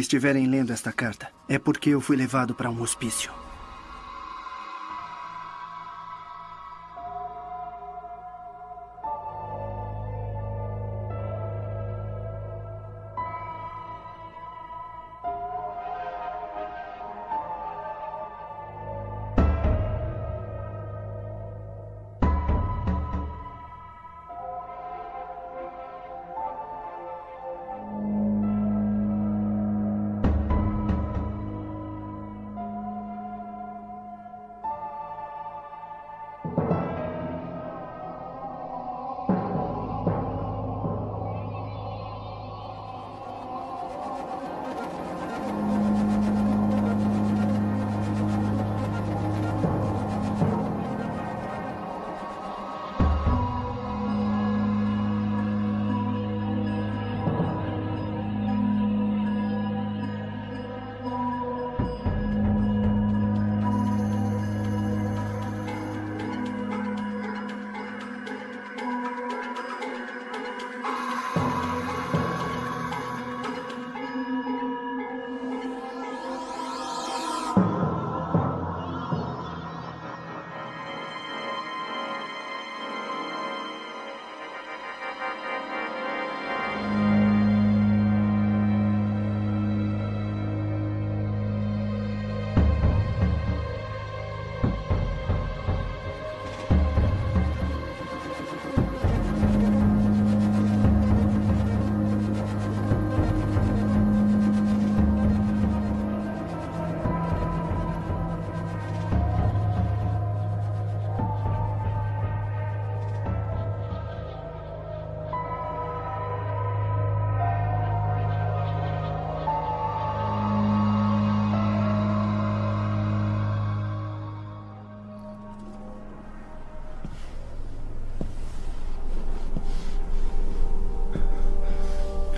estiverem lendo esta carta, é porque eu fui levado para um hospício.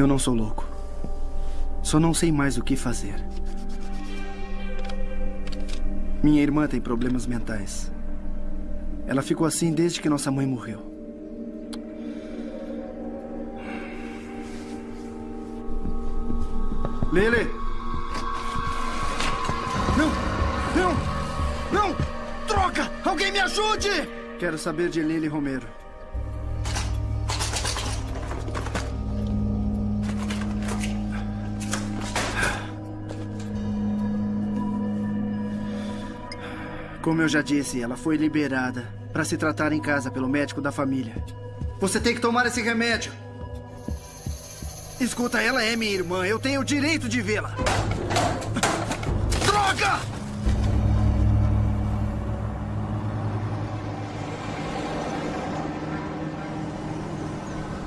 Eu não sou louco. Só não sei mais o que fazer. Minha irmã tem problemas mentais. Ela ficou assim desde que nossa mãe morreu. Lele! Não! Não! Não! Troca! Alguém me ajude! Quero saber de Lily Romero. Como eu já disse, ela foi liberada para se tratar em casa pelo médico da família. Você tem que tomar esse remédio. Escuta, ela é minha irmã. Eu tenho o direito de vê-la.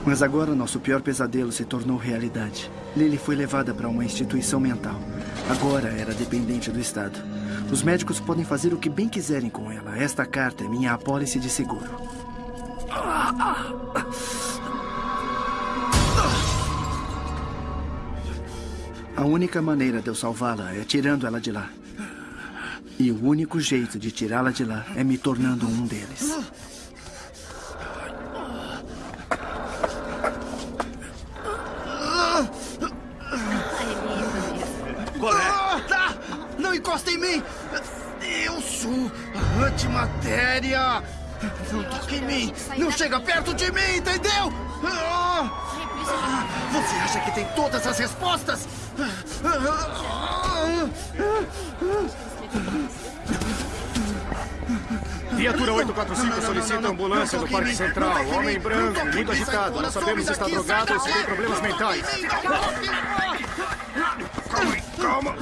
Mas agora nosso pior pesadelo se tornou realidade. Lily foi levada para uma instituição mental. Agora era dependente do Estado. Os médicos podem fazer o que bem quiserem com ela. Esta carta é minha apólice de seguro. A única maneira de eu salvá-la é tirando ela de lá. E o único jeito de tirá-la de lá é me tornando um deles. Mim! Não chega perto de mim, entendeu? Ah! Você acha que tem todas as respostas? Viatura 845 solicita ambulância no Parque Central. Homem branco, muito agitado. Não sabemos se está drogado ou se tem problemas mentais. Calma, calma.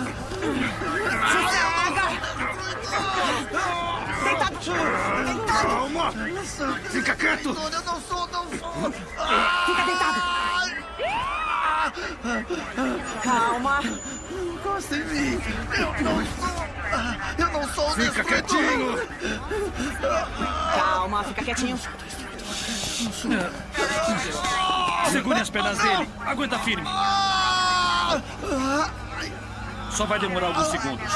Calma. Fica quieto. Eu não sou, não sou! Fica deitado. Calma. Encosta em mim! Eu não sou! Eu não sou o Fica quietinho. Calma, fica quietinho. Segure as pernas dele. Aguenta firme. Só vai demorar alguns segundos.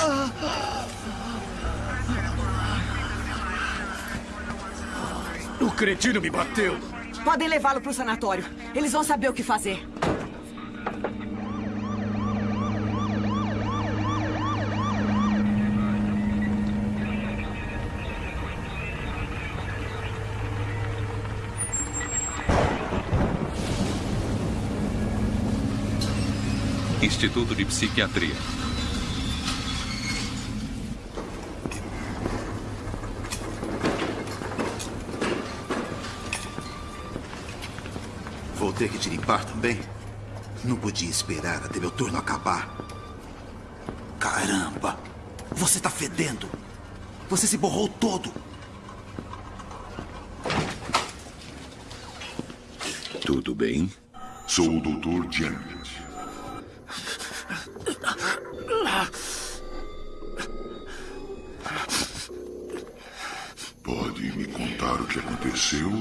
O cretino me bateu. Podem levá-lo para o sanatório. Eles vão saber o que fazer. Instituto de Psiquiatria. Ter que te limpar também? Não podia esperar até meu turno acabar. Caramba! Você tá fedendo! Você se borrou todo! Tudo bem? Sou o Dr. Janet. Pode me contar o que aconteceu?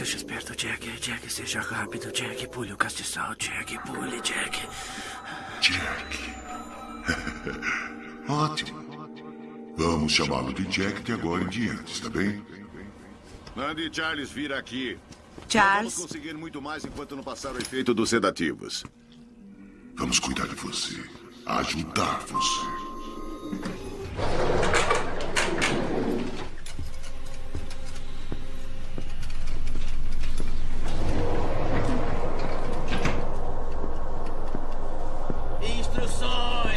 Seja esperto, Jack. Jack, seja rápido, Jack. Pule o castiçal, Jack. Pule, Jack. Jack. Ótimo. Vamos chamá-lo de Jack de agora em diante, está bem? Mande Charles vir aqui. Charles. Vamos conseguir muito mais enquanto não passar o efeito dos sedativos. Vamos cuidar de você. Ajudar você.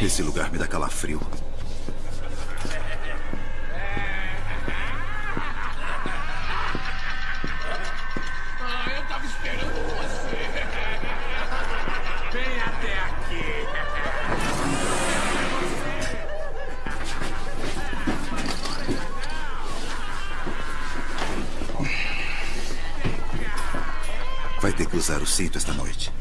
Esse lugar me dá calafrio. Ah, eu tava esperando você. Vem até aqui. Vai ter que usar o cinto esta noite.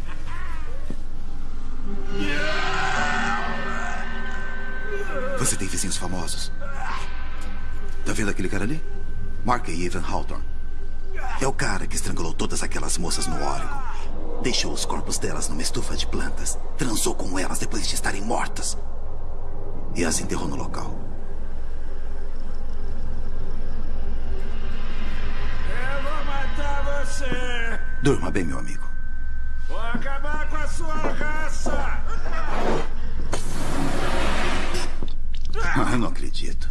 Vendo aquele cara ali? Mark Evan Hawthorne. É o cara que estrangulou todas aquelas moças no Oregon. Deixou os corpos delas numa estufa de plantas. Transou com elas depois de estarem mortas. E as enterrou no local. Eu vou matar você. Durma bem, meu amigo. Vou acabar com a sua raça. Ah, não acredito.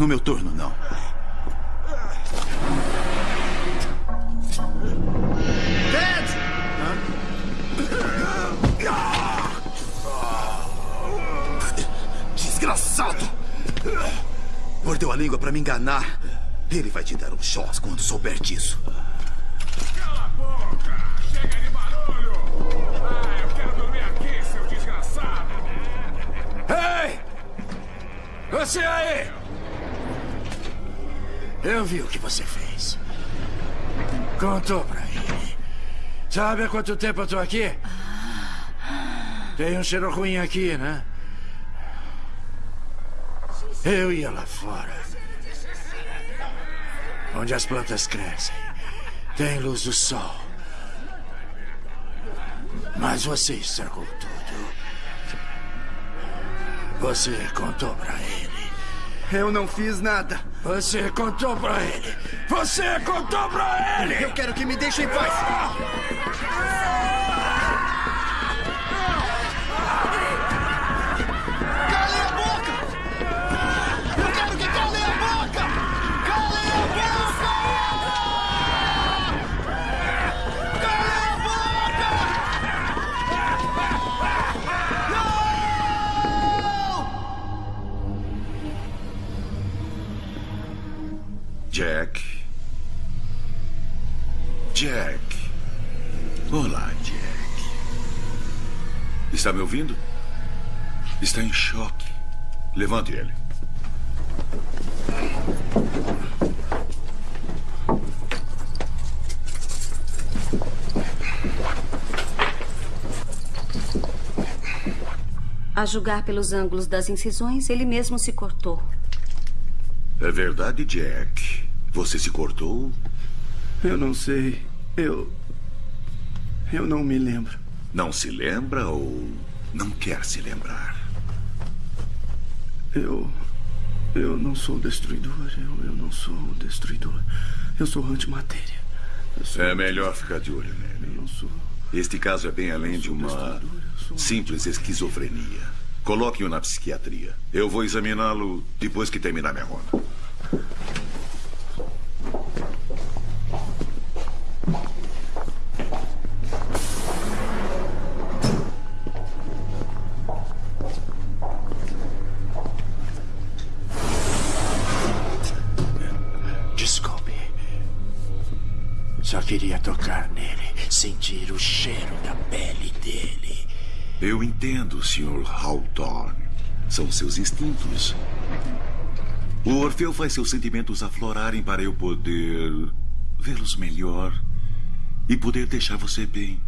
No meu turno, não. Ted! Desgraçado! Mordeu a língua pra me enganar. Ele vai te dar um choque quando souber disso. Eu vi o que você fez. Contou pra ele. Sabe há quanto tempo eu tô aqui? Tem um cheiro ruim aqui, né? Eu ia lá fora. Onde as plantas crescem. Tem luz do sol. Mas você estragou tudo. Você contou pra ele. Eu não fiz nada. Você contou pra ele! Você contou pra ele! Eu quero que me deixem em paz. Calem Está me ouvindo? Está em choque. Levante ele. A julgar pelos ângulos das incisões, ele mesmo se cortou. É verdade, Jack. Você se cortou? Eu não sei. Eu. Eu não me lembro. Não se lembra ou não quer se lembrar? Eu. Eu não sou destruidor. Eu, eu não sou destruidor. Eu sou antimatéria. Eu sou É melhor ficar de olho Eu nele. não sou. Este caso é bem além de uma simples esquizofrenia. Coloque-o na psiquiatria. Eu vou examiná-lo depois que terminar minha ronda. Queria tocar nele, sentir o cheiro da pele dele. Eu entendo, Sr. Hawthorne. São seus instintos. O Orfeu faz seus sentimentos aflorarem para eu poder vê-los melhor e poder deixar você bem.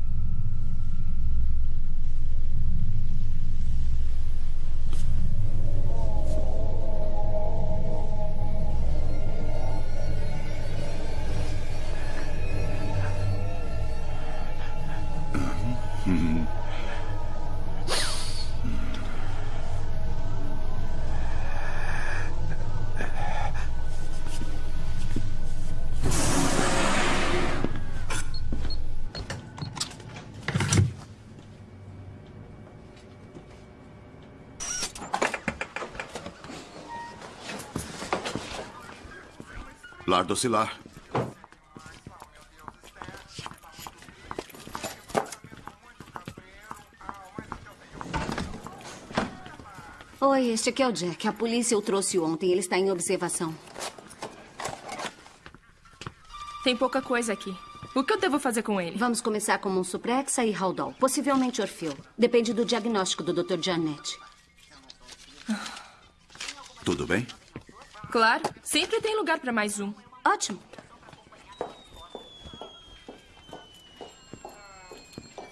Lar docilar. Oi, este aqui é o Jack. A polícia o trouxe ontem. Ele está em observação. Tem pouca coisa aqui. O que eu devo fazer com ele? Vamos começar com um Suprexa e Haldol. Possivelmente Orfeu. Depende do diagnóstico do Dr. Janet. Tudo bem? Claro. Sempre tem lugar para mais um. Ótimo.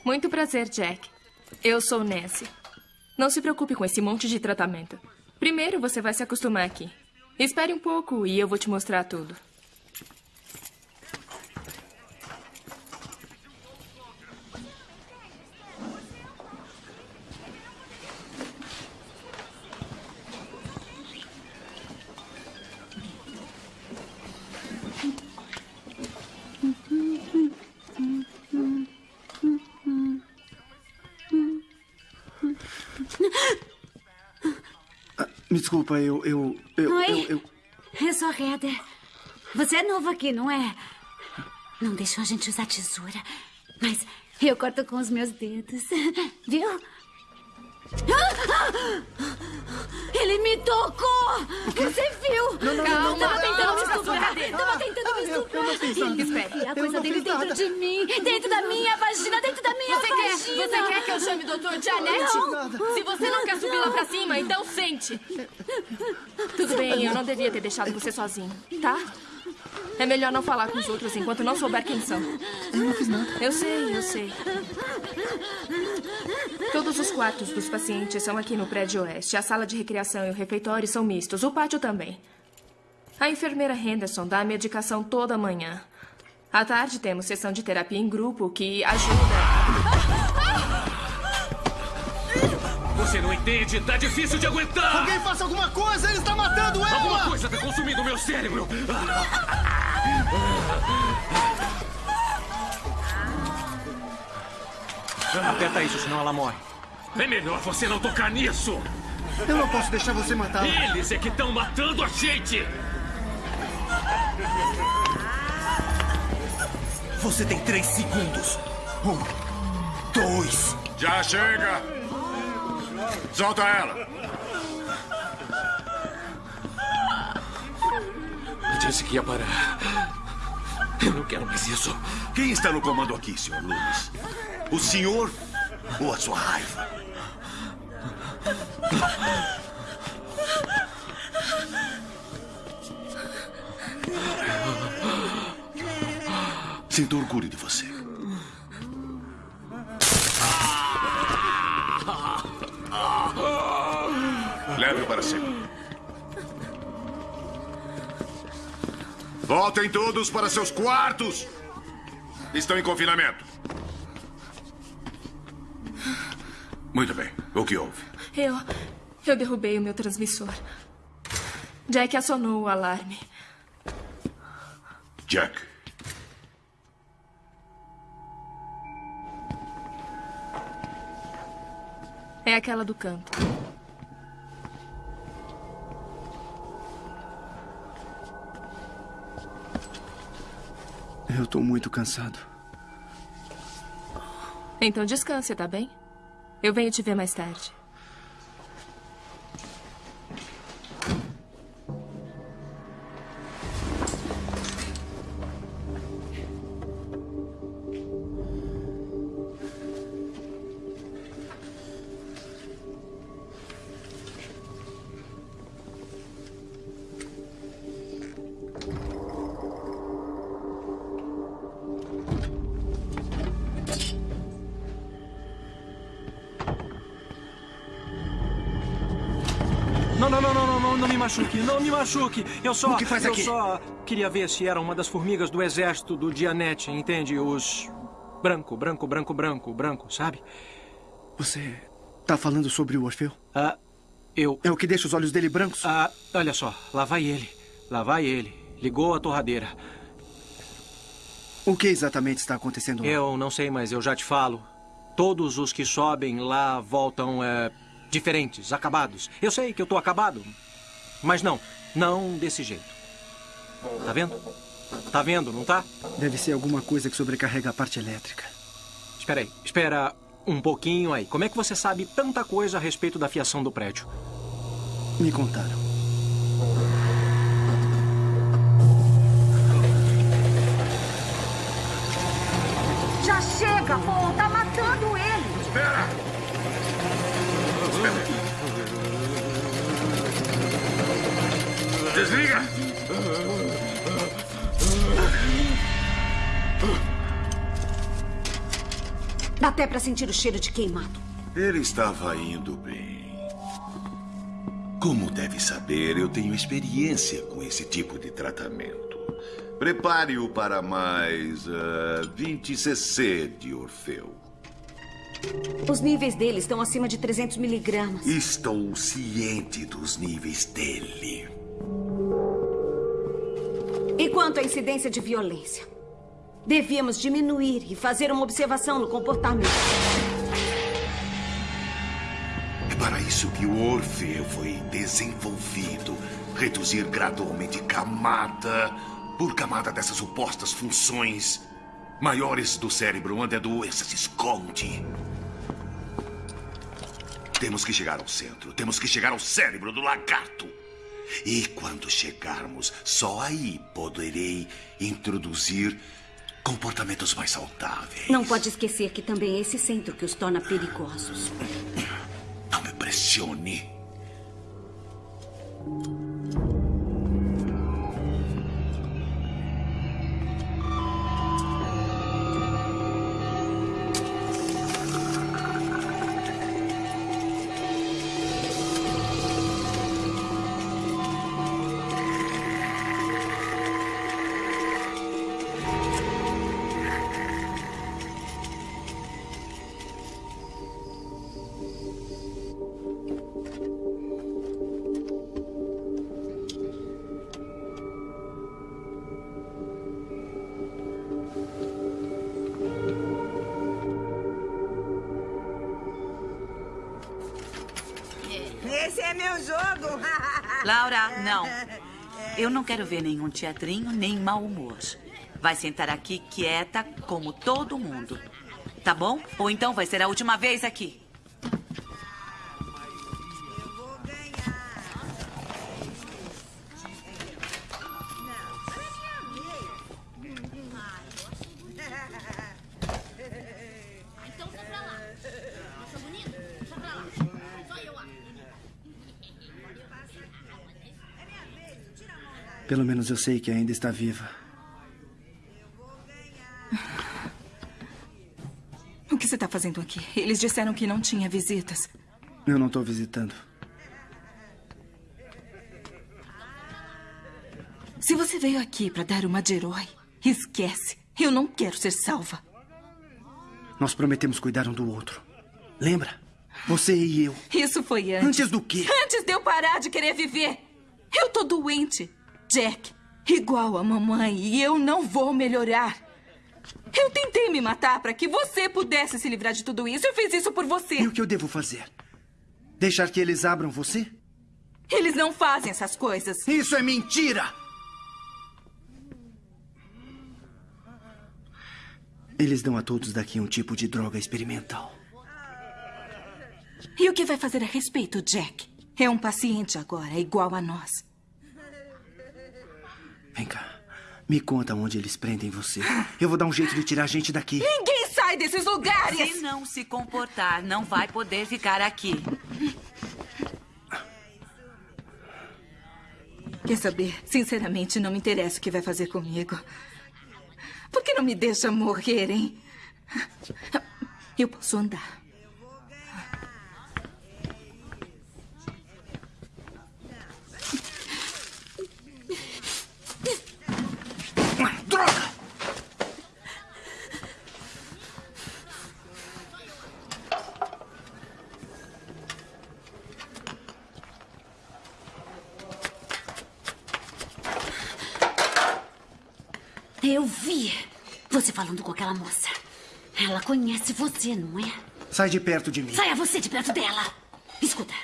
Muito prazer, Jack. Eu sou Nancy. Não se preocupe com esse monte de tratamento. Primeiro você vai se acostumar aqui. Espere um pouco e eu vou te mostrar tudo. Desculpa, eu. eu. eu. Oi? eu, eu... Eu sou a Heather. Você é novo aqui, não é? Não deixou a gente usar tesoura. Mas eu corto com os meus dedos. Viu? Ele me tocou! Você viu? Não, não, Calma, não, não, não, tentando não, me não, estuprar. não, não, Tava tentando me estuprar. não fiz nada. Espere, a Eu coisa dele dentro nada. de mim. Dentro da minha vagina, dentro da minha Você quer, vagina. você quer que eu chame o Dr. Janete? Não. Se você não quer subir lá pra cima, então sente. Tudo bem, eu não devia ter deixado você sozinho, tá? É melhor não falar com os outros enquanto não souber quem são. Eu não fiz nada. Eu sei, eu sei. Todos os quartos dos pacientes são aqui no prédio oeste. A sala de recreação e o refeitório são mistos. O pátio também. A enfermeira Henderson dá a medicação toda manhã. À tarde temos sessão de terapia em grupo que ajuda. Você não entende? Tá difícil de aguentar! Alguém faça alguma coisa! Ele está matando ela! Alguma coisa tá consumindo o meu cérebro! Aperta isso, senão ela morre. É melhor você não tocar nisso! Eu não posso deixar você matá-la. Eles é que estão matando a gente! Você tem três segundos. Um, dois. Já chega! Solta ela! Eu disse que ia parar. Eu não quero mais isso. Quem está no comando aqui, Sr. Loomis? O senhor ou a sua raiva? Sinto orgulho de você. Leve-o para cima. Voltem todos para seus quartos! Estão em confinamento. Muito bem. O que houve? Eu. Eu derrubei o meu transmissor. Jack acionou o alarme. Jack. É aquela do canto. Eu tô muito cansado. Então descanse, tá bem? Eu venho te ver mais tarde. Machuque, não me machuque. Eu só. O que faz eu aqui? só queria ver se era uma das formigas do exército do Dianete, entende? Os. Branco, branco, branco, branco, branco, sabe? Você tá falando sobre o Orfeu? Ah, eu. É o que deixa os olhos dele brancos? Ah, olha só, lá vai ele. Lá vai ele. Ligou a torradeira. O que exatamente está acontecendo lá? Eu não sei, mas eu já te falo. Todos os que sobem lá voltam é, diferentes, acabados. Eu sei que eu tô acabado, mas não, não desse jeito. Tá vendo? Tá vendo, não tá? Deve ser alguma coisa que sobrecarrega a parte elétrica. Espera aí, espera um pouquinho aí. Como é que você sabe tanta coisa a respeito da fiação do prédio? Me contaram. Já chega, Paul. Tá matando ele. Espera! Desliga! Dá até pra sentir o cheiro de queimado. Ele estava indo bem. Como deve saber, eu tenho experiência com esse tipo de tratamento. Prepare-o para mais ah, 20 cc de Orfeu. Os níveis dele estão acima de 300 miligramas. Estou ciente dos níveis dele. E quanto à incidência de violência? Devíamos diminuir e fazer uma observação no comportamento. É para isso que o Orfeu foi desenvolvido. Reduzir gradualmente camada por camada dessas supostas funções maiores do cérebro onde a doença se esconde. Temos que chegar ao centro. Temos que chegar ao cérebro do lagarto. E quando chegarmos, só aí poderei introduzir comportamentos mais saudáveis. Não pode esquecer que também é esse centro que os torna perigosos. Não me pressione. Meu jogo. Laura, não. Eu não quero ver nenhum teatrinho, nem mau humor. Vai sentar aqui quieta, como todo mundo. Tá bom? Ou então vai ser a última vez aqui. Eu sei que ainda está viva. O que você está fazendo aqui? Eles disseram que não tinha visitas. Eu não estou visitando. Se você veio aqui para dar uma de herói, esquece. Eu não quero ser salva. Nós prometemos cuidar um do outro. Lembra? Você e eu. Isso foi antes. Antes do quê? Antes de eu parar de querer viver. Eu tô doente. Jack, igual a mamãe, e eu não vou melhorar. Eu tentei me matar para que você pudesse se livrar de tudo isso. Eu fiz isso por você. E o que eu devo fazer? Deixar que eles abram você? Eles não fazem essas coisas. Isso é mentira! Eles dão a todos daqui um tipo de droga experimental. E o que vai fazer a respeito, Jack? É um paciente agora, igual a nós. Vem cá. Me conta onde eles prendem você. Eu vou dar um jeito de tirar a gente daqui. Ninguém sai desses lugares! Se não se comportar, não vai poder ficar aqui. Quer saber? Sinceramente, não me interessa o que vai fazer comigo. Por que não me deixa morrer, hein? Eu posso andar. Eu vi você falando com aquela moça. Ela conhece você, não é? Sai de perto de mim. Saia você de perto dela. Escuta,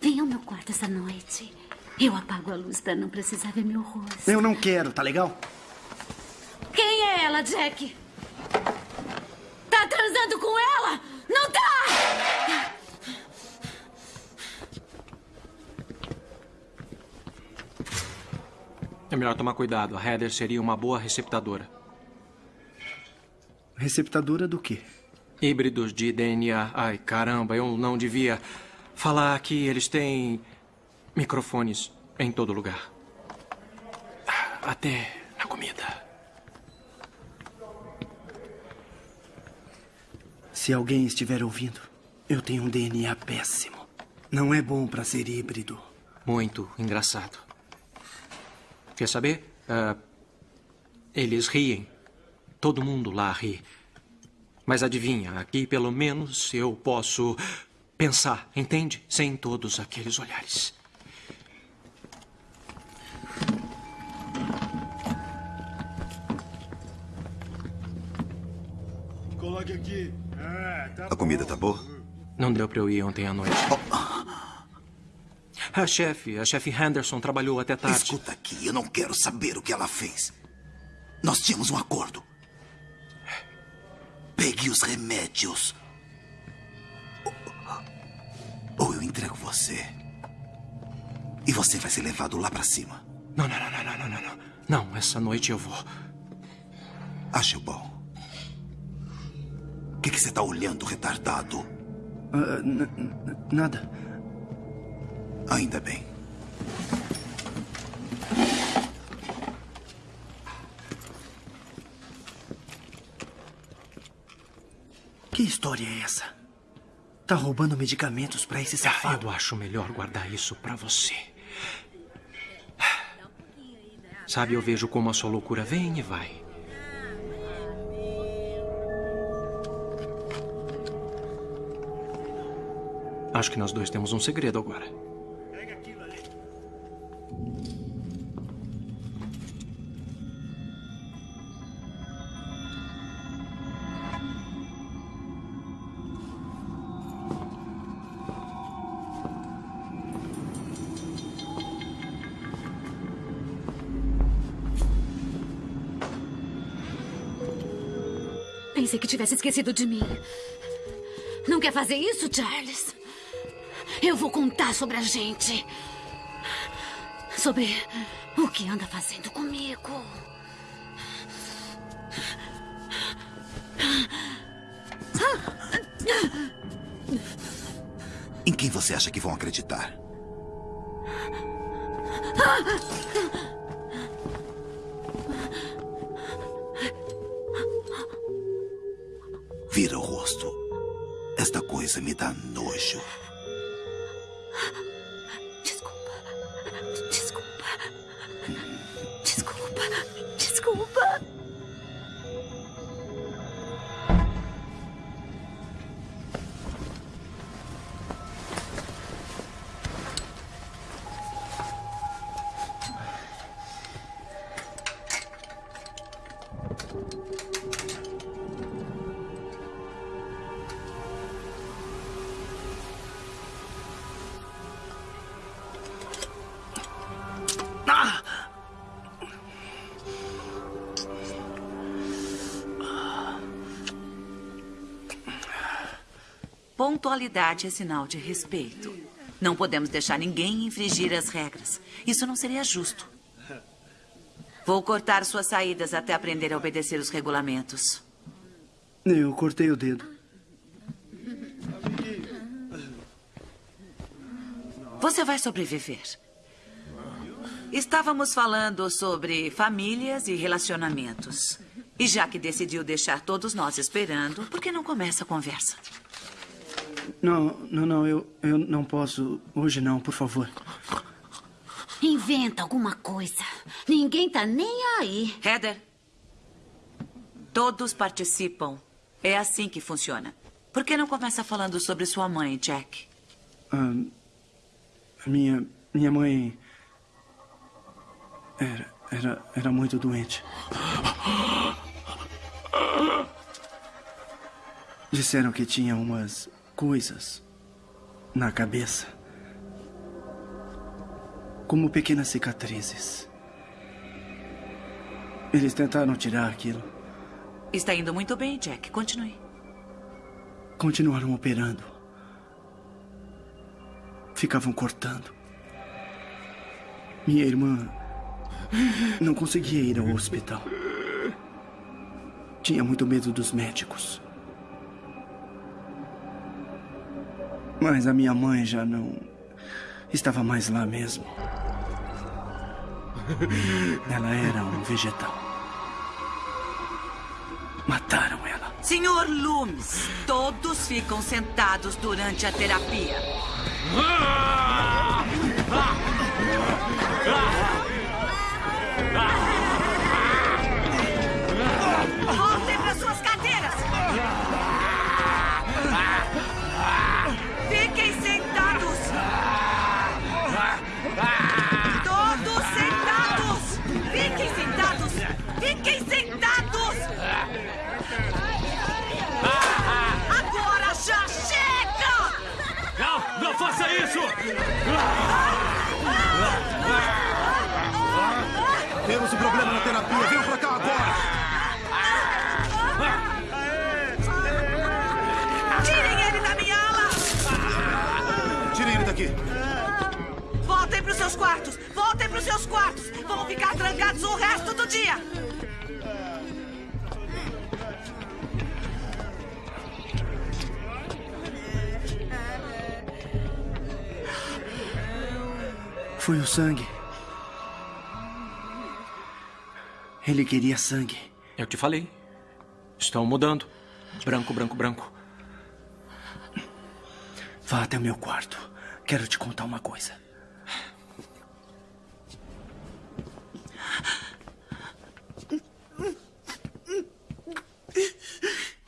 venha ao meu quarto essa noite. Eu apago a luz pra não precisar ver meu rosto. Eu não quero, tá legal? Quem é ela, Jack? Tá transando com ela? Não tá! É melhor tomar cuidado. A Heather seria uma boa receptadora. Receptadora do quê? Híbridos de DNA. Ai, caramba, eu não devia falar que eles têm microfones em todo lugar. Até na comida. Se alguém estiver ouvindo, eu tenho um DNA péssimo. Não é bom pra ser híbrido. Muito engraçado. Quer saber? Ah, eles riem. Todo mundo lá ri. Mas adivinha, aqui pelo menos eu posso pensar, entende? Sem todos aqueles olhares. Coloque aqui. É, A comida tá boa? Não deu pra eu ir ontem à noite. A chefe, a chefe Henderson trabalhou até tarde. Escuta aqui, eu não quero saber o que ela fez. Nós tínhamos um acordo. Pegue os remédios. Ou eu entrego você. E você vai ser levado lá pra cima. Não, não, não, não, não, não, não. Não, essa noite eu vou. Acho bom. O que, que você tá olhando, retardado? N- nada. Ainda bem. Que história é essa? Tá roubando medicamentos pra esse safado? Eu acho melhor guardar isso pra você. Sabe, eu vejo como a sua loucura vem e vai. Acho que nós dois temos um segredo agora. Que tivesse esquecido de mim. Não quer fazer isso, Charles? Eu vou contar sobre a gente. Sobre o que anda fazendo comigo. Em quem você acha que vão acreditar? Vira Pontualidade é sinal de respeito. Não podemos deixar ninguém infringir as regras. Isso não seria justo. Vou cortar suas saídas até aprender a obedecer os regulamentos. Eu cortei o dedo. Você vai sobreviver. Estávamos falando sobre famílias e relacionamentos. E já que decidiu deixar todos nós esperando, por que não começa a conversa? Não, não, não, eu, eu não posso. Hoje não, por favor. Inventa alguma coisa. Ninguém tá nem aí. Heather, todos participam. É assim que funciona. Por que não começa falando sobre sua mãe, Jack? Ah, minha, minha mãe. Era, era, era muito doente. Disseram que tinha umas coisas na cabeça. Como pequenas cicatrizes. Eles tentaram tirar aquilo. Está indo muito bem, Jack. Continue. Continuaram operando. Ficavam cortando. Minha irmã não conseguia ir ao hospital. Tinha muito medo dos médicos. Mas a minha mãe já não estava mais lá mesmo. Ela era um vegetal. Mataram ela. Senhor Loomis, todos ficam sentados durante a terapia. Voltem terapia. Venham pra cá agora. Tirem ele da minha ala! Tirem ele daqui. Voltem para os seus quartos! Voltem para os seus quartos! Vão ficar trancados o resto do dia! Foi o sangue. Ele queria sangue. Eu te falei. Estão mudando. Branco, branco, branco. Vá até o meu quarto. Quero te contar uma coisa.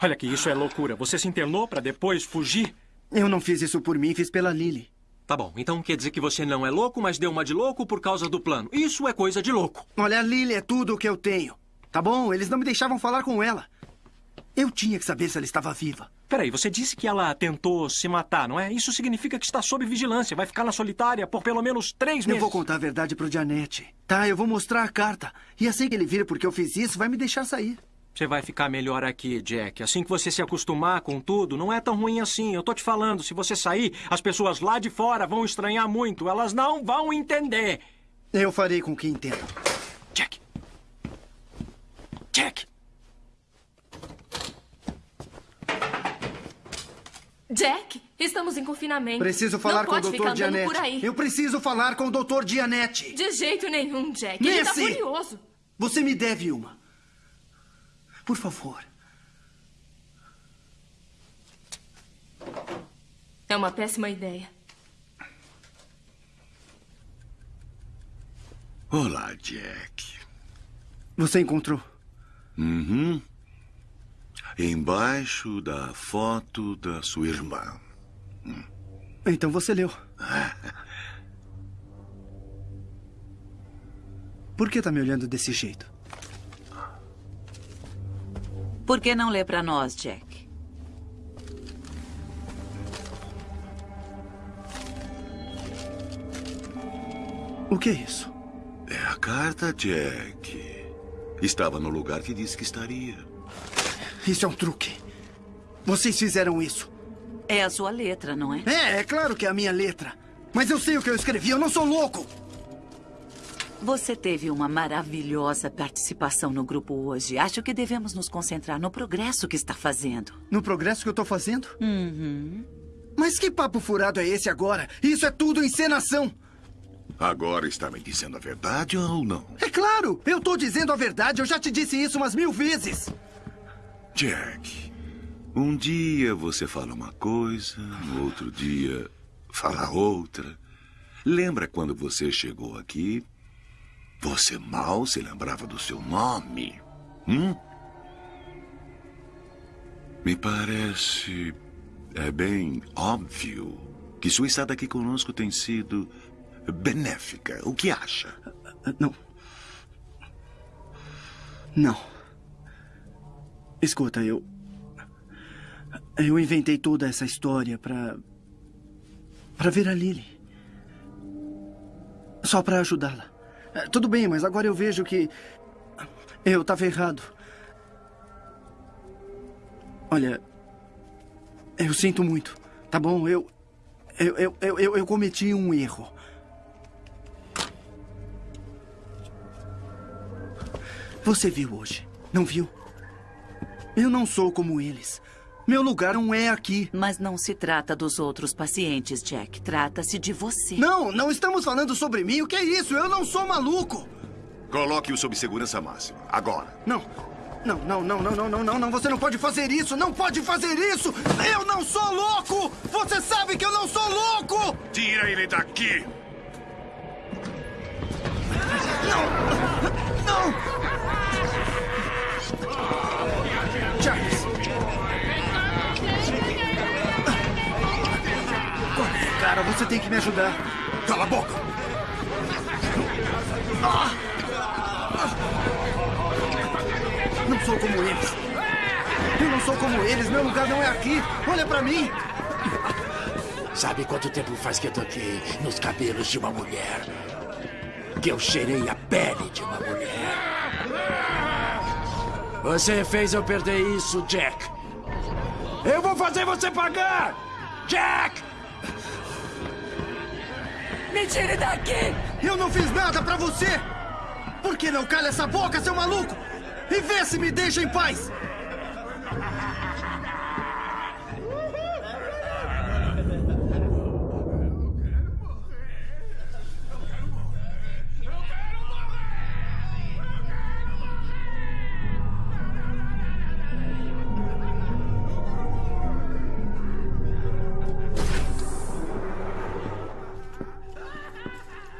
Olha que isso é loucura. Você se internou para depois fugir? Eu não fiz isso por mim, fiz pela Lily. Tá bom, então quer dizer que você não é louco, mas deu uma de louco por causa do plano. Isso é coisa de louco. Olha, a Lily é tudo o que eu tenho. Tá bom? Eles não me deixavam falar com ela. Eu tinha que saber se ela estava viva. Peraí, você disse que ela tentou se matar, não é? Isso significa que está sob vigilância. Vai ficar na solitária por pelo menos três meses. Eu vou contar a verdade pro Janete. Tá, eu vou mostrar a carta. E assim que ele vir porque eu fiz isso, vai me deixar sair. Você vai ficar melhor aqui, Jack. Assim que você se acostumar com tudo, não é tão ruim assim. Eu tô te falando, se você sair, as pessoas lá de fora vão estranhar muito. Elas não vão entender. Eu farei com que entendam. Jack. Jack. Jack, estamos em confinamento. Preciso falar Não com o pode ficar Dr. aí. Eu preciso falar com o Dr. Gianetti. De jeito nenhum, Jack. Ele tá furioso. Você me deve uma. Por favor. É uma péssima ideia. Olá, Jack. Você encontrou? Uhum. Embaixo da foto da sua irmã. Então você leu. Por que tá me olhando desse jeito? Por que não lê para nós, Jack? O que é isso? É a carta, Jack. Estava no lugar que disse que estaria. Isso é um truque. Vocês fizeram isso. É a sua letra, não é? É, é claro que é a minha letra. Mas eu sei o que eu escrevi, eu não sou louco. Você teve uma maravilhosa participação no grupo hoje. Acho que devemos nos concentrar no progresso que está fazendo. No progresso que eu tô fazendo? Uhum. Mas que papo furado é esse agora? Isso é tudo encenação. Agora está me dizendo a verdade ou não? É claro, eu tô dizendo a verdade. Eu já te disse isso umas mil vezes. Jack, um dia você fala uma coisa, no outro dia fala outra. Lembra quando você chegou aqui? Você mal se lembrava do seu nome. Hum? Me parece. É bem óbvio que sua estada aqui conosco tem sido benéfica. O que acha? Não. Não. Escuta, eu. Eu inventei toda essa história pra. pra ver a Lily. Só pra ajudá-la. É, Tudo bem, mas agora eu vejo que. Eu estava errado. Olha. Eu sinto muito, tá bom? Eu. Eu, eu, eu, eu, eu cometi um erro. Você viu hoje, não viu? Eu não sou como eles. Meu lugar não é aqui. Mas não se trata dos outros pacientes, Jack. Trata-se de você. Não, não estamos falando sobre mim. O que é isso? Eu não sou maluco. Coloque-o sob segurança máxima. Agora. Não. Não, não, não, não, não, não, não, não. Você não pode fazer isso. Não pode fazer isso. Eu não sou louco. Você sabe que eu não sou louco. Tira ele daqui. Não. Charles. Você tem que me ajudar. Cala a boca. Não sou como eles. Eu não sou como eles. Meu lugar não é aqui. Olha pra mim. Sabe quanto tempo faz que eu toquei nos cabelos de uma mulher? Que eu cheirei a pele de uma mulher. Você fez eu perder isso, Jack. Eu vou fazer você pagar! Jack! Me tire daqui! Eu não fiz nada pra você! Por que não cala essa boca, seu maluco? E vê se me deixa em paz!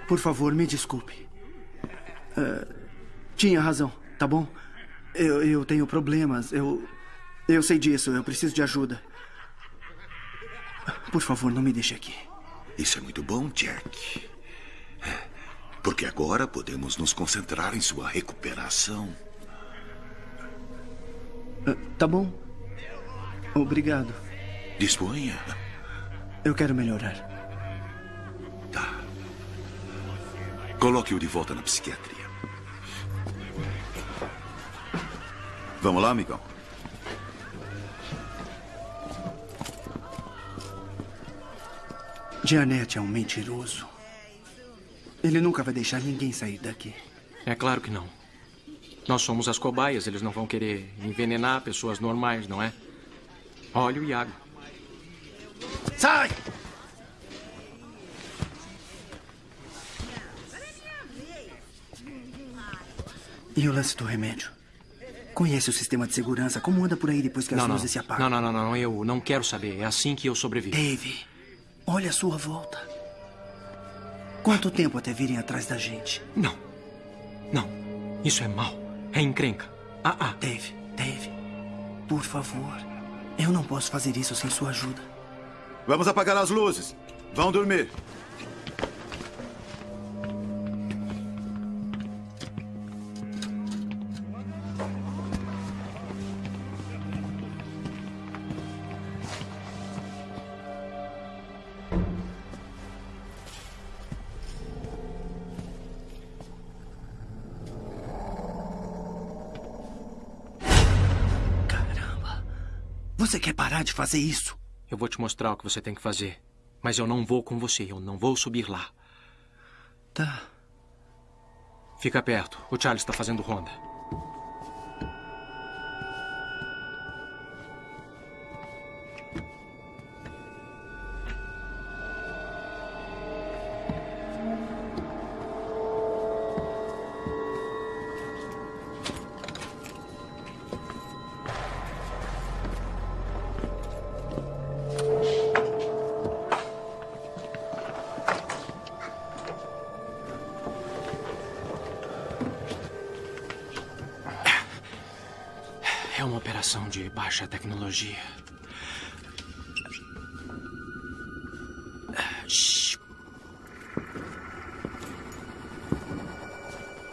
Por favor, me desculpe. Ah, tinha razão, tá bom? Eu, eu tenho problemas. Eu. Eu sei disso. Eu preciso de ajuda. Por favor, não me deixe aqui. Isso é muito bom, Jack. Porque agora podemos nos concentrar em sua recuperação. Ah, tá bom. Obrigado. Disponha. Eu quero melhorar. Coloque-o de volta na psiquiatria. Vamos lá, amigão. Janet é um mentiroso. Ele nunca vai deixar ninguém sair daqui. É claro que não. Nós somos as cobaias, eles não vão querer envenenar pessoas normais, não é? Óleo e água. Sai! E o lance do remédio? Conhece o sistema de segurança? Como anda por aí depois que as Não, não. luzes se apagam? Não, não, não, não. Eu não quero saber. É assim que eu sobrevivo. Dave, olha a sua volta. Quanto tempo até virem atrás da gente? Não. Não. Isso é mal. É encrenca. Ah, ah. Dave, Dave, por favor. Eu não posso fazer isso sem sua ajuda. Vamos apagar as luzes. Vão dormir. De fazer isso? Eu vou te mostrar o que você tem que fazer. Mas eu não vou com você. Eu não vou subir lá. Tá. Fica perto. O Charles está fazendo ronda.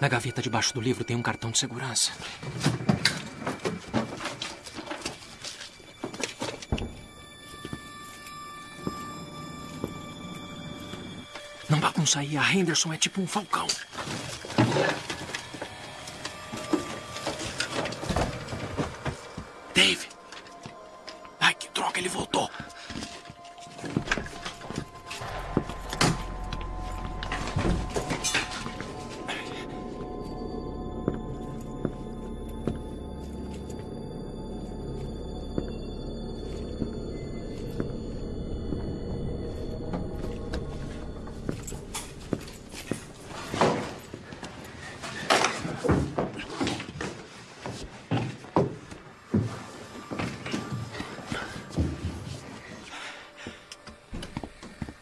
Na gaveta debaixo do livro tem um cartão de segurança. Não bagunça sair. a Henderson é tipo um falcão. Que ele voltou.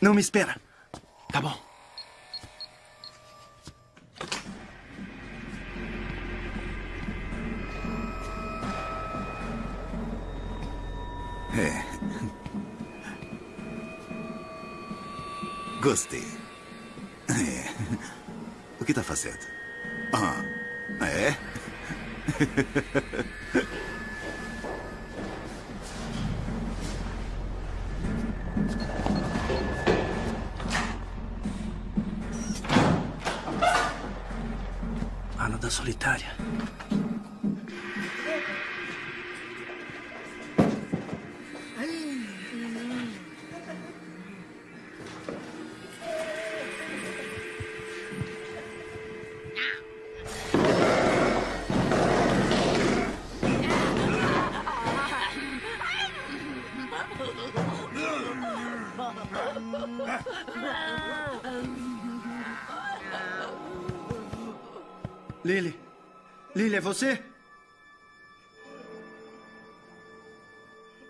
Não me espera. Tá bom. É. Gostei. É. O que tá fazendo? Ah, é? você?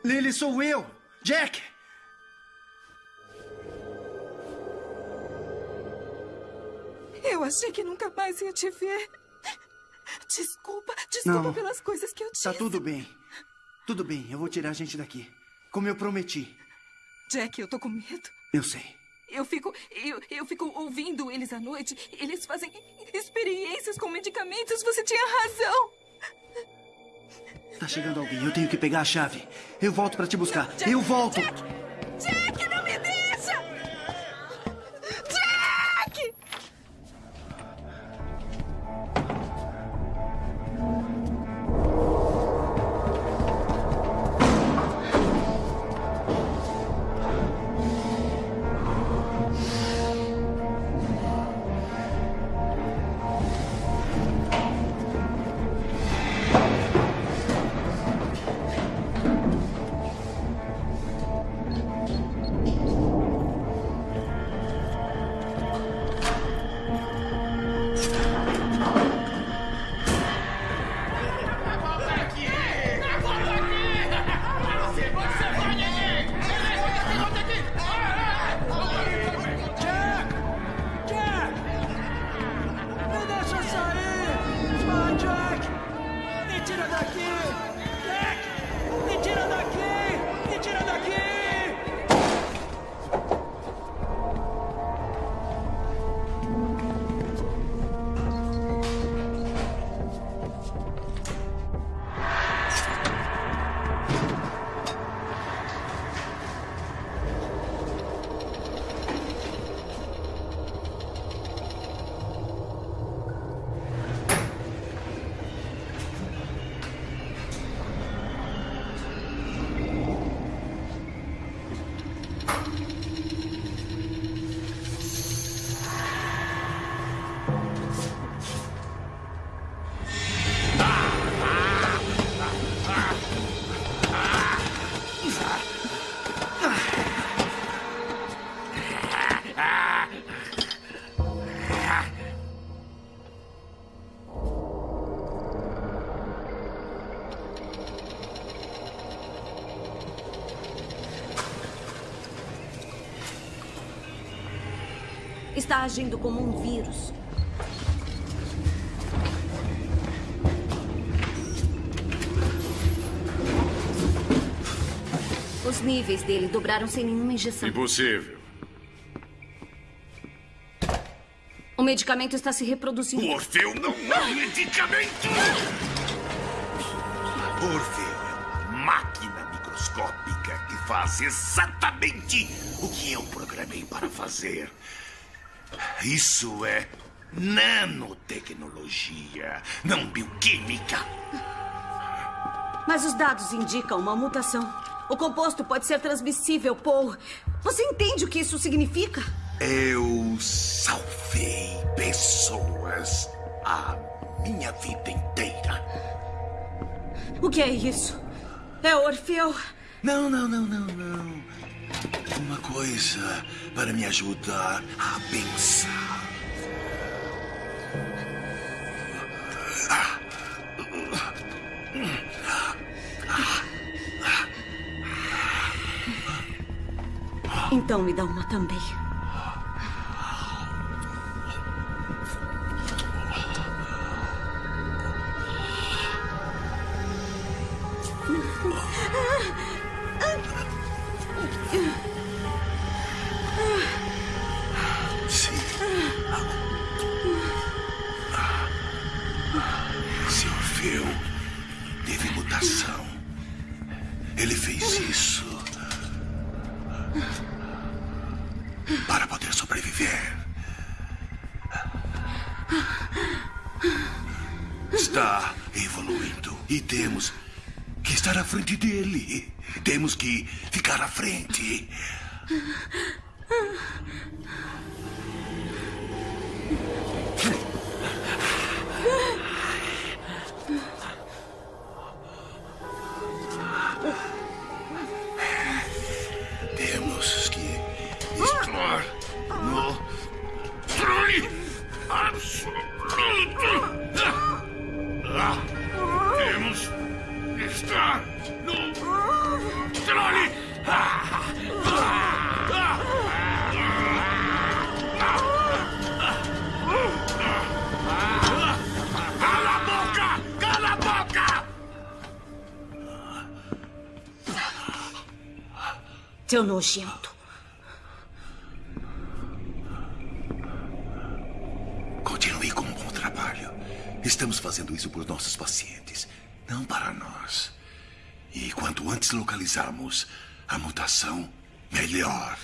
Lily, sou eu. Jack. Eu achei que nunca mais ia te ver. Desculpa, desculpa Não. pelas coisas que eu disse. Tá tudo bem. Tudo bem, eu vou tirar a gente daqui. Como eu prometi. Jack, eu tô com medo. Eu sei. Eu fico, eu, eu fico ouvindo eles à noite. Eles fazem experiências com medicamentos. Você tinha razão. Tá chegando alguém. Eu tenho que pegar a chave. Eu volto pra te buscar. Eu volto. Jack, Está agindo como um vírus. Os níveis dele dobraram sem nenhuma injeção. Impossível. O medicamento está se reproduzindo. O Orfeu não é um medicamento! Orfeu é uma máquina microscópica que faz exatamente o que eu programei para fazer. Isso é nanotecnologia, não bioquímica. Mas os dados indicam uma mutação. O composto pode ser transmissível, Paul. Você entende o que isso significa? Eu salvei pessoas a minha vida inteira. O que é isso? É Orfeu? Não, não, não, não, não. Uma coisa para me ajudar a pensar. Então me dá uma também. Nojento. Continue com um bom trabalho. Estamos fazendo isso por nossos pacientes, não para nós. E quanto antes localizarmos a mutação, melhor.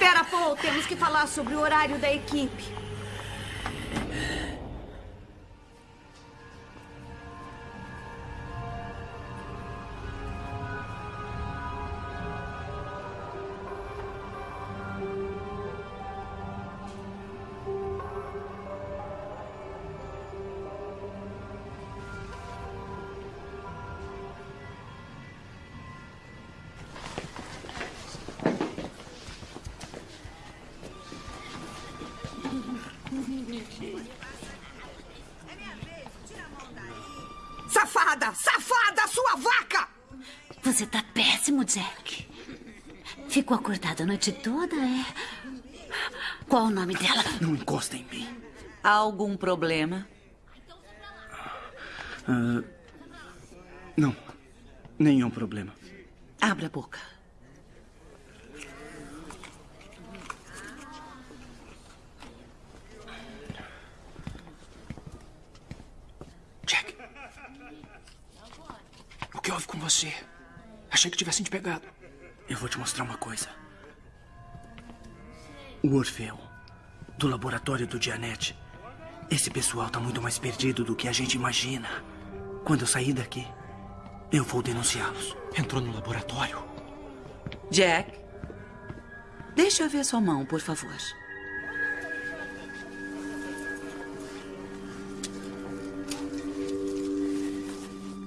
Espera, Paul. Temos que falar sobre o horário da equipe. Sua vaca! Você tá péssimo, Jack. Ficou acordado a noite toda, é? Qual o nome dela? Não encosta em mim. Há algum problema? Ah, não. Nenhum problema. Abra a boca. Jack. O que houve com você? Achei que tivessem te pegado. Eu vou te mostrar uma coisa. O Orfeu, do laboratório do Dianete. Esse pessoal tá muito mais perdido do que a gente imagina. Quando eu sair daqui, eu vou denunciá-los. Entrou no laboratório? Jack, deixa eu ver sua mão, por favor.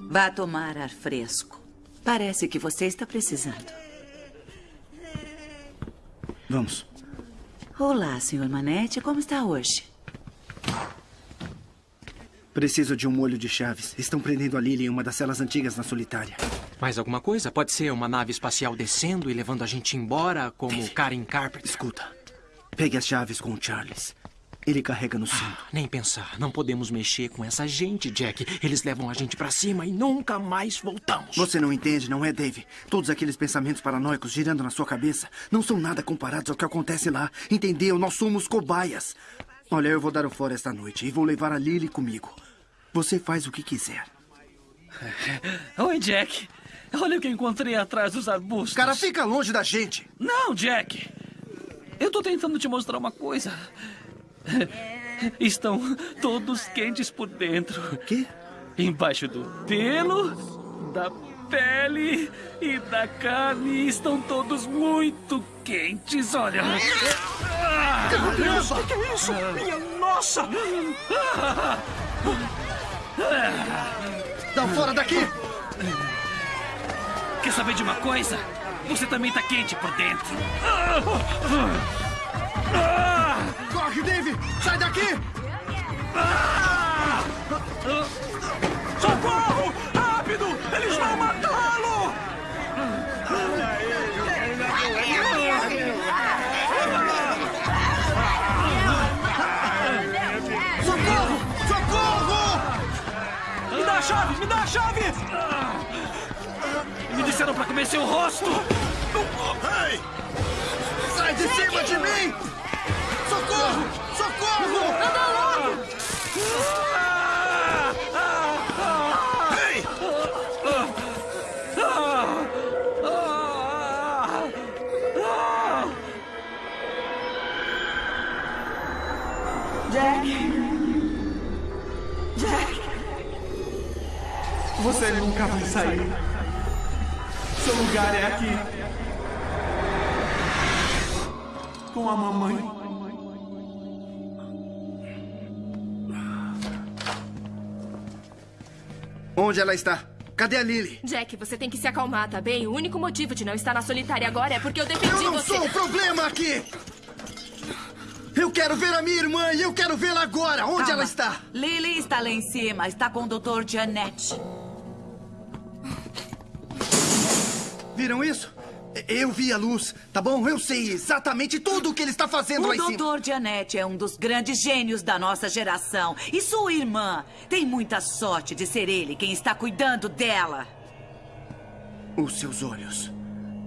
Vá tomar ar fresco. Parece que você está precisando. Vamos. Olá, senhor Manette. Como está hoje? Preciso de um molho de chaves. Estão prendendo a Lily em uma das celas antigas na solitária. Mais alguma coisa? Pode ser uma nave espacial descendo e levando a gente embora, como Karen Carpenter. Escuta. Pegue as chaves com o Charles. Ele carrega no cinto. Ah, nem pensar. Não podemos mexer com essa gente, Jack. Eles levam a gente pra cima e nunca mais voltamos. Você não entende, não é, Dave? Todos aqueles pensamentos paranoicos girando na sua cabeça não são nada comparados ao que acontece lá. Entendeu? Nós somos cobaias. Olha, eu vou dar o fora esta noite e vou levar a Lily comigo. Você faz o que quiser. Oi, Jack. Olha o que encontrei atrás dos arbustos. Cara, fica longe da gente. Não, Jack. Eu tô tentando te mostrar uma coisa. Estão todos quentes por dentro. O quê? Embaixo do pelo, da pele e da carne estão todos muito quentes, olha. Caramba! O que é isso? Minha nossa! Dá fora daqui! Quer saber de uma coisa? Você também tá quente por dentro. Corre, Dave! Sai daqui! Socorro! Rápido! Eles vão matá-lo! Socorro! Socorro! Me dá a chave! Me dá a chave! Me disseram pra comer seu rosto! Ei! Sai de cima de mim! Socorro! Anda logo! Jack. Jack. Você nunca vai sair. Seu lugar é aqui. Com a mamãe. Onde ela está? Cadê a Lily? Jack, você tem que se acalmar, tá bem? O único motivo de não estar na solitária agora é porque eu defendi Eu não você. sou o problema aqui! Eu quero ver a minha irmã e eu quero vê-la agora! Onde Calma. ela está? Lily está lá em cima. Está com o Dr. Janet. Viram isso? Eu vi a luz, tá bom? Eu sei exatamente tudo o que ele está fazendo lá em O. Dr. Janet é um dos grandes gênios da nossa geração. E sua irmã tem muita sorte de ser ele quem está cuidando dela. Os seus olhos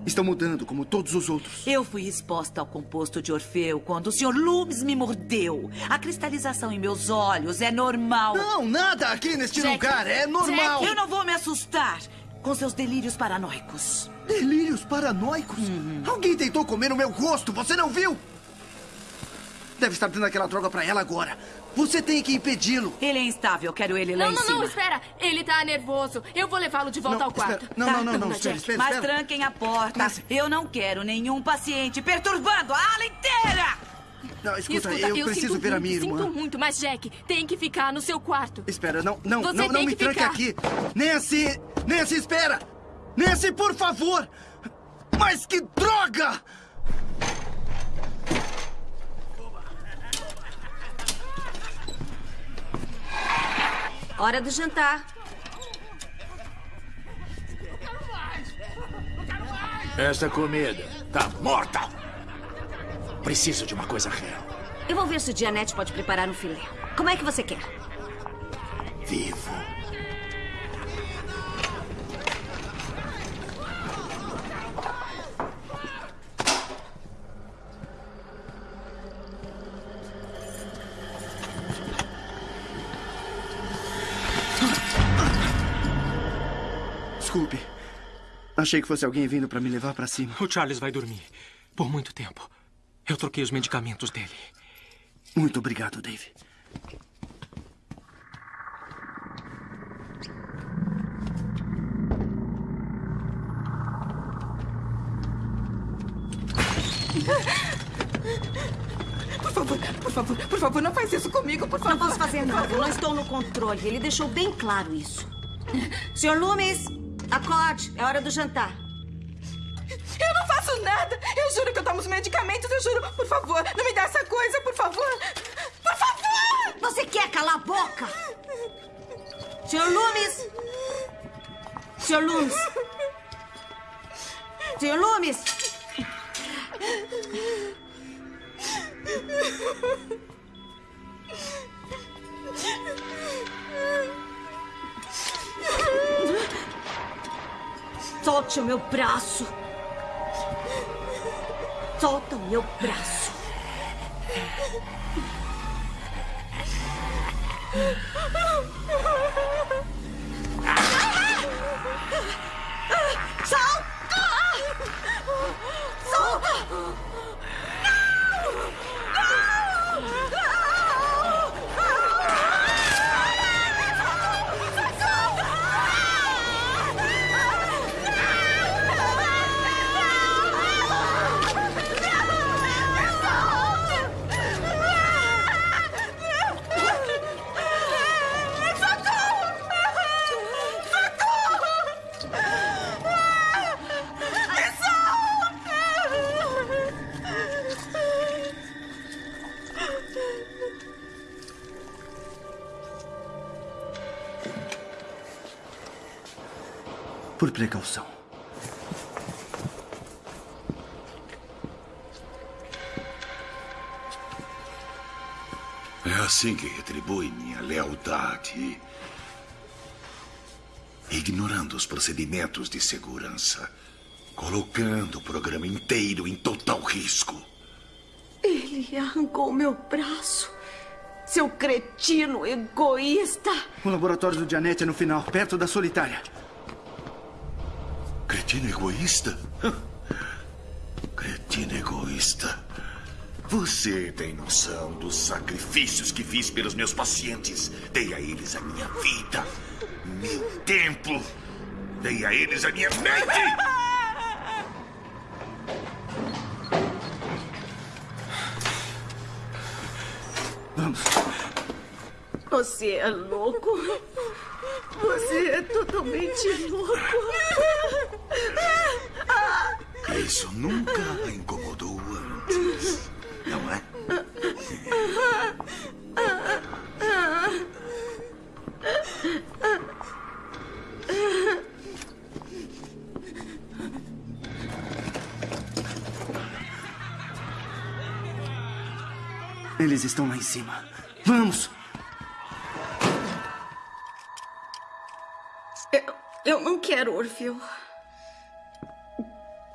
estão mudando como todos os outros. Eu fui exposta ao composto de Orfeu quando o Sr. Loomis me mordeu. A cristalização em meus olhos é normal. Não, nada aqui neste Jack, lugar é normal. Jack, eu não vou me assustar com seus delírios paranoicos. Delírios paranoicos? Alguém tentou comer o meu rosto, você não viu? Deve estar dando aquela droga pra ela agora. Você tem que impedi-lo. Ele é instável, quero ele lá Não, em não, cima. não, espera. Ele tá nervoso. Eu vou levá-lo de volta Não, ao quarto. espera. Não, não, não, não, espera, espera, Mas espera. tranquem a porta. Eu não quero nenhum paciente perturbando a ala inteira. Não, escuta, eu, preciso sinto ver a muito, minha irmã. Sinto muito, mas Jack, tem que ficar no seu quarto. Espera, não, não, Você não, não me que tranque ficar. aqui. Nancy! Nancy, espera! Nancy, por favor! Mas que droga! Hora do jantar. Essa comida tá morta. Preciso de uma coisa real. Eu vou ver se o Dianete pode preparar um filé. Como é que você quer? Vivo. Desculpe. Achei que fosse alguém vindo pra me levar pra cima. O Charles vai dormir. Por muito tempo. Eu troquei os medicamentos dele. Muito obrigado, Dave. Por favor, por favor, por favor, não faz isso comigo, por favor. Não posso fazer nada. Eu não estou no controle. Ele deixou bem claro isso. Senhor Loomis, acorde. É hora do jantar faço nada. Eu juro que eu tomo os medicamentos, eu juro. Por favor, não me dá essa coisa, por favor. Por favor! Você quer calar a boca? Senhor Loomis! Senhor Loomis! Senhor Loomis! Solte o meu braço! Solta o meu braço. Por precaução. É assim que retribui minha lealdade. Ignorando os procedimentos de segurança. Colocando o programa inteiro em total risco. Ele arrancou meu braço. Seu cretino egoísta. O laboratório do Janete é no final, perto da solitária. Cretino egoísta? Cretino egoísta. Você tem noção dos sacrifícios que fiz pelos meus pacientes? Dei a eles a minha vida, meu tempo. Dei a eles a minha mente. Vamos. Você é louco. Você é totalmente louco. Isso nunca a incomodou antes, não é? Eles estão lá em cima. Vamos!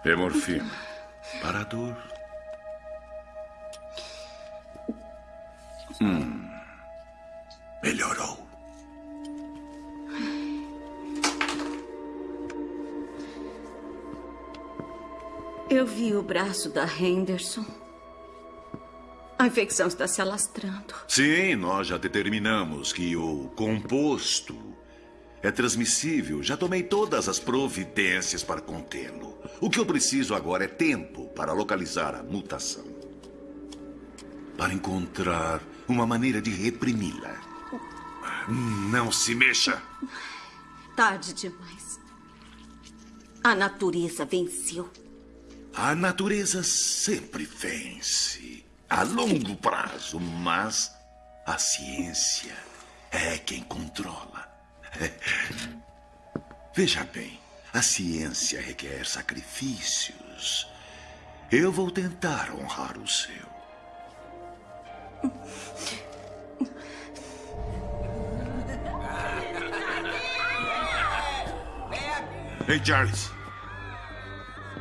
É morfina. Para a dor. Hum. Melhorou. Eu vi o braço da Henderson. A infecção está se alastrando. Sim, nós já determinamos que o composto é transmissível. Já tomei todas as providências para contê-lo. O que eu preciso agora é tempo para localizar a mutação. Para encontrar uma maneira de reprimi-la. Não se mexa. Tarde demais. A natureza venceu. A natureza sempre vence. A longo prazo, mas a ciência é quem controla. Veja bem, a ciência requer sacrifícios. Eu vou tentar honrar o seu. Ei, Charles.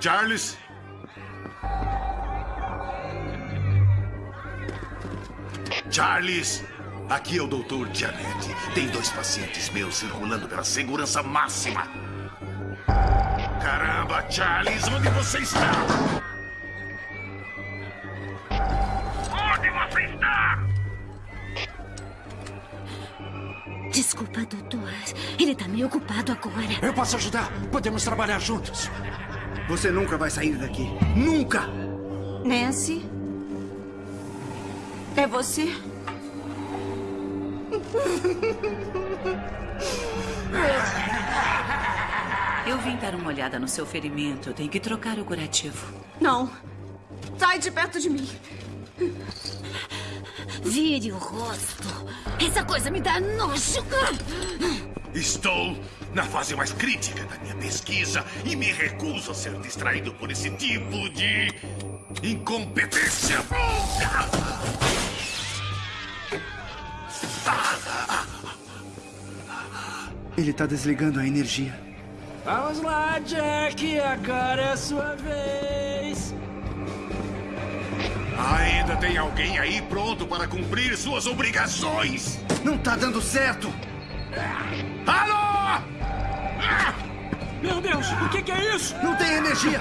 Charles. Charles. Aqui é o doutor Janet. Tem dois pacientes meus circulando pela segurança máxima. Caramba, Charles, onde você está? Onde você está? Desculpa, doutor. Ele tá meio ocupado agora. Eu posso ajudar. Podemos trabalhar juntos. Você nunca vai sair daqui. Nunca! Nancy? É você? Eu vim dar uma olhada no seu ferimento. Tenho que trocar o curativo. Não. Sai de perto de mim. Vire o rosto. Essa coisa me dá nojo. Estou na fase mais crítica da minha pesquisa e me recuso a ser distraído por esse tipo de incompetência. Ele está desligando a energia. Vamos lá, Jack. Agora é a sua vez. Ainda tem alguém aí pronto para cumprir suas obrigações? Não tá dando certo! Alô! Meu Deus, o que, que é isso? Não tem energia!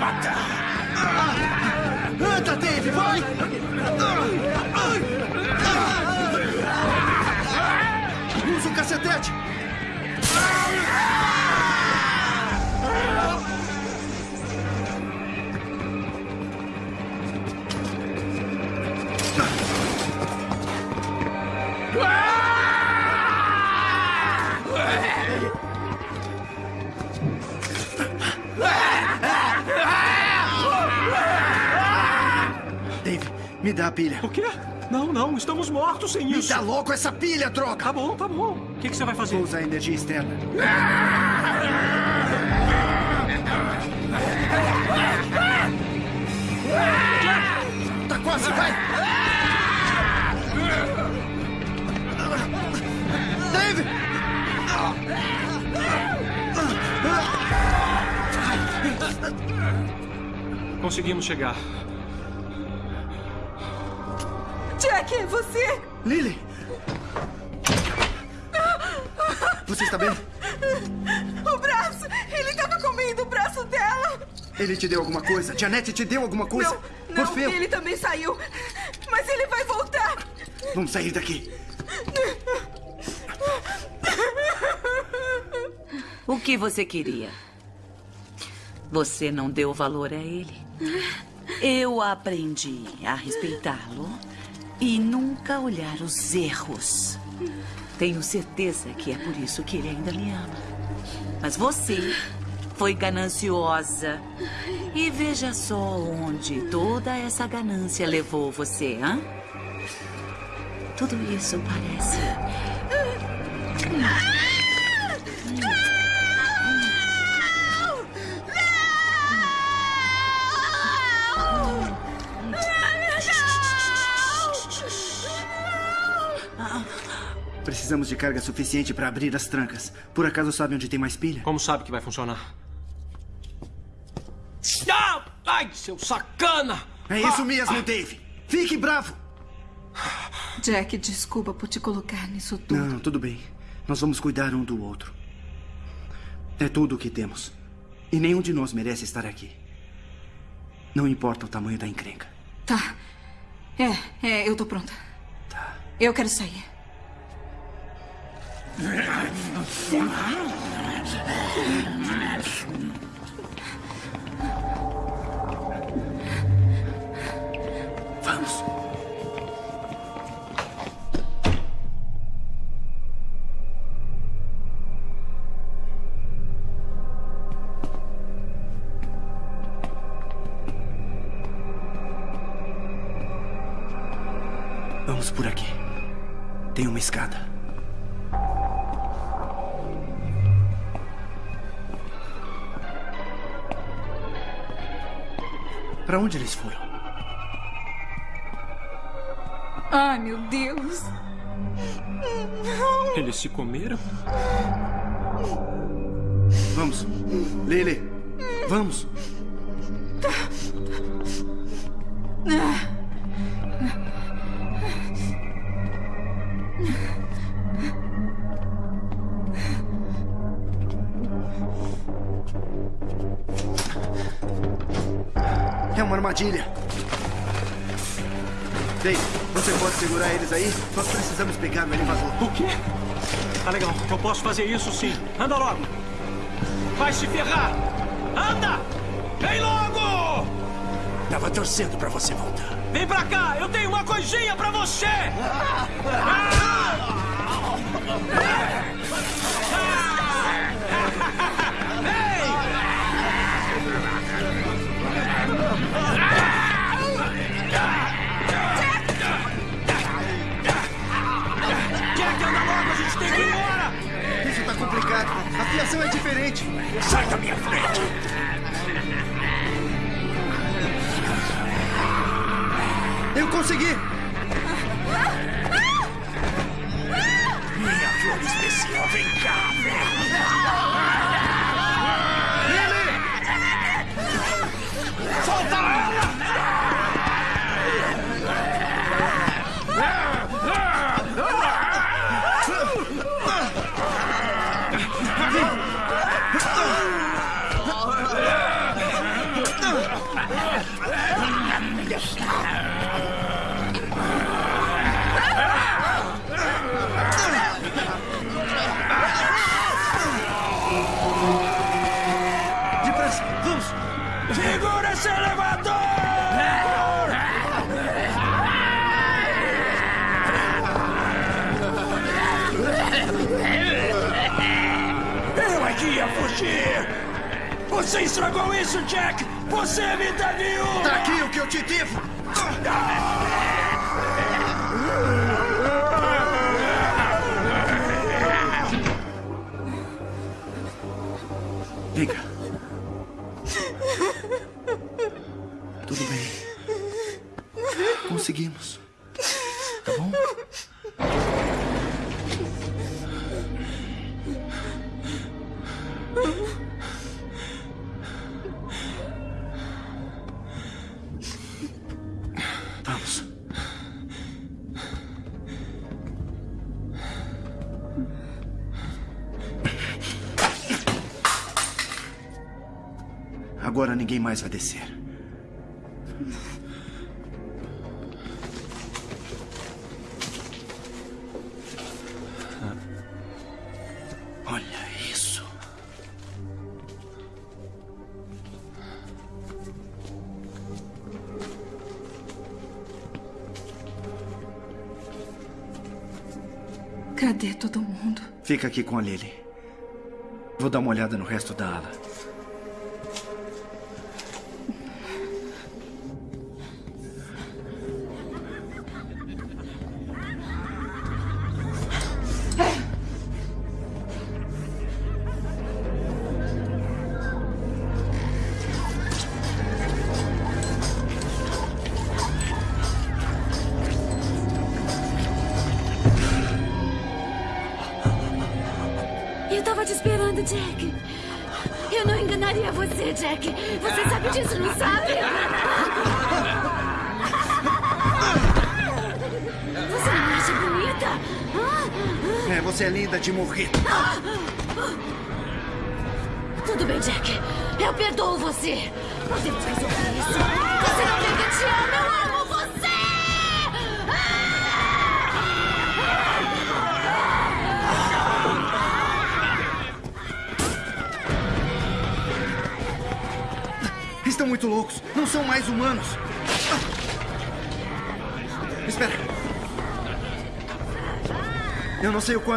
Matar! Anda, Dave, vai! Me dá a pilha. O quê? Não, não, estamos mortos sem Me isso. dá logo essa pilha, droga! Tá bom, tá bom. O que, que você vai fazer? Vou usar energia externa. Tá quase, vai! Dave! Conseguimos chegar. Jack, é você? Lily! Você está bem? O braço! Ele estava comendo o braço dela! Ele te deu alguma coisa? Janete te deu alguma coisa? Não, não, Orfeu, ele também saiu. Mas ele vai voltar. vamos sair daqui. O que você queria? Você não deu valor a ele. Eu aprendi a respeitá-lo e nunca olhar os erros. Tenho certeza que é por isso que ele ainda me ama. Mas você foi gananciosa. E veja só onde toda essa ganância levou você, hã? Tudo isso parece. Precisamos de carga suficiente para abrir as trancas. Por acaso sabe onde tem mais pilha? Como sabe que vai funcionar? Ah! Ai, seu sacana! É isso mesmo, Dave. Fique bravo. Jack, desculpa por te colocar nisso tudo. Não, tudo bem. Nós vamos cuidar um do outro. É tudo o que temos. E nenhum de nós merece estar aqui. Não importa o tamanho da encrenca. Tá. É, é, eu tô pronta. Tá. Eu quero sair. Vamos. Vamos por aqui. Tem uma escada. Para onde eles foram? Ai, meu Deus. Eles se comeram? Vamos. Lele, vamos. É uma armadilha. Dave, você pode segurar eles aí? Nós precisamos pegar no elevador. O quê? Tá legal, eu posso fazer isso sim. Anda logo. Vai se ferrar! Anda! Vem logo! Tava torcendo pra você voltar. Vem pra cá, eu tenho uma coisinha pra você! Jack, situação é diferente. Sai da minha frente! Eu consegui! Fugir! Você estragou isso, Jack! Você me deu! Tá aqui o que eu te devo! Vem Agora ninguém mais vai descer. Olha isso. Cadê todo mundo? Fica aqui com a Lily. Vou dar uma olhada no resto da ala.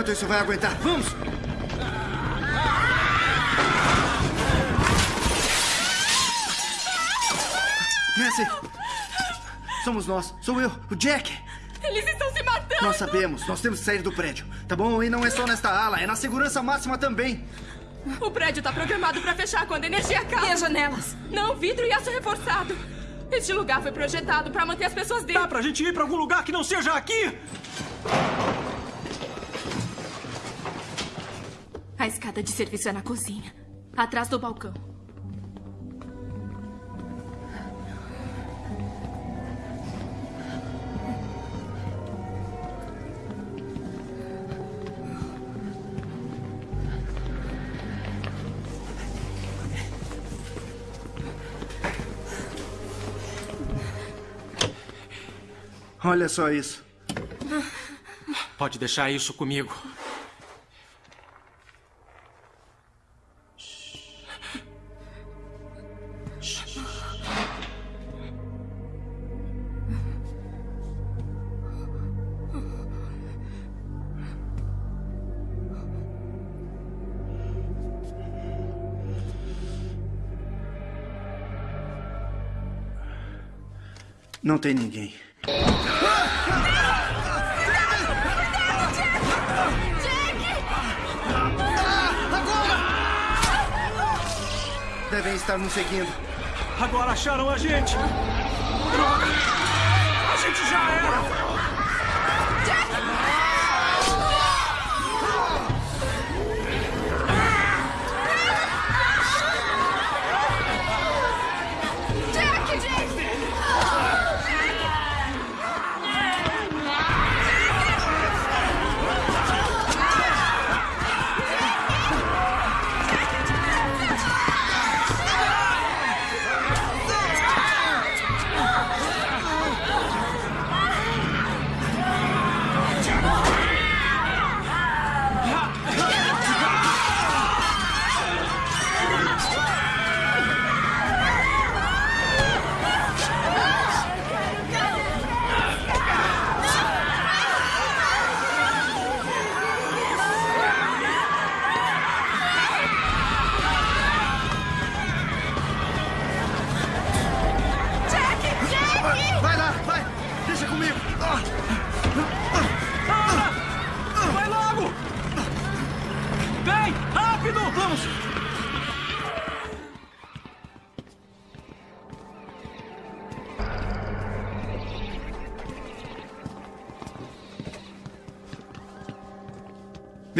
Quanto isso vai aguentar. Vamos! Nancy! Somos nós. Sou eu, o Jack. Eles estão se matando! Nós sabemos. Nós temos que sair do prédio. Tá bom? E não é só nesta ala, é na segurança máxima também. O prédio está programado para fechar quando a energia acaba. E as janelas? Não, vidro e aço reforçado. Este lugar foi projetado para manter as pessoas dentro. Dá pra gente ir pra algum lugar que não seja aqui? De serviço é na cozinha, atrás do balcão. Olha só isso. Pode deixar isso comigo. Não tem ninguém. Devem estar nos seguindo. Agora acharam a gente! Droga! A gente já era!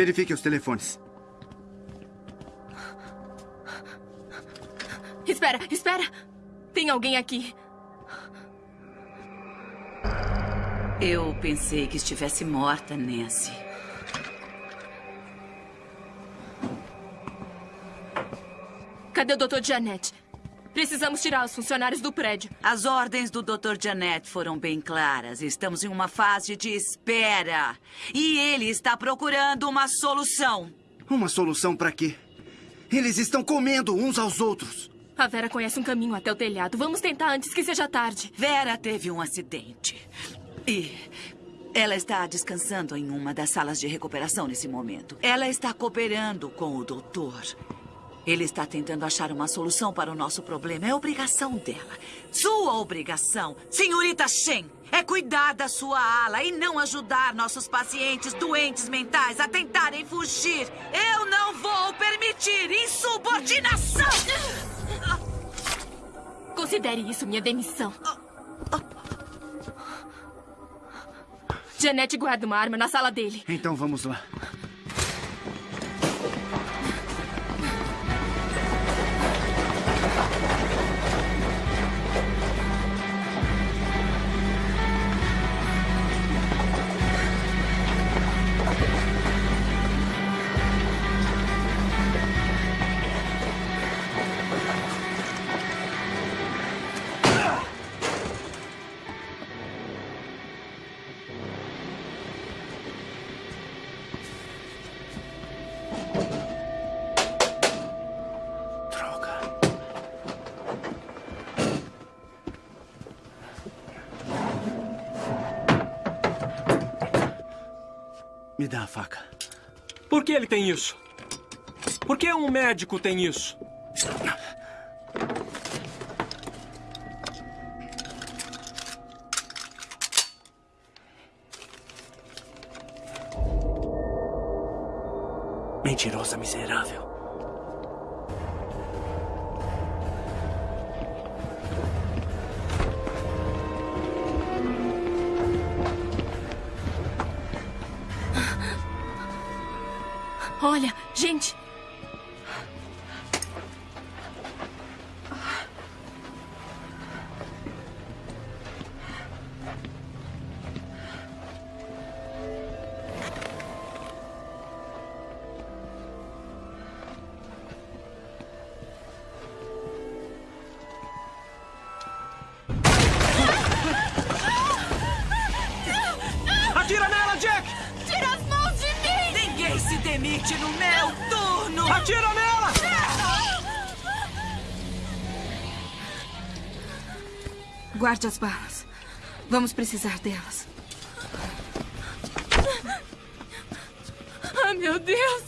Verifique os telefones. Espera, espera! Tem alguém aqui. Eu pensei que estivesse morta, Nancy. Cadê o Dr. Janet? Precisamos tirar os funcionários do prédio. As ordens do Dr. Janet foram bem claras. Estamos em uma fase de espera. E ele está procurando uma solução. Uma solução para quê? Eles estão comendo uns aos outros. A Vera conhece um caminho até o telhado. Vamos tentar antes que seja tarde. Vera teve um acidente. E ela está descansando em uma das salas de recuperação nesse momento. Ela está cooperando com o doutor. Ele está tentando achar uma solução para o nosso problema. É obrigação dela. Sua obrigação, senhorita Shen, é cuidar da sua ala e não ajudar nossos pacientes doentes mentais a tentarem fugir. Eu não vou permitir insubordinação! Considere isso minha demissão. Janet guarda uma arma na sala dele. Então vamos lá. Me dá a faca. Por que ele tem isso? Por que um médico tem isso? Mentirosa miserável. Se demite no meu turno! Atira nela! Guarde as balas. Vamos precisar delas. Ah, meu Deus!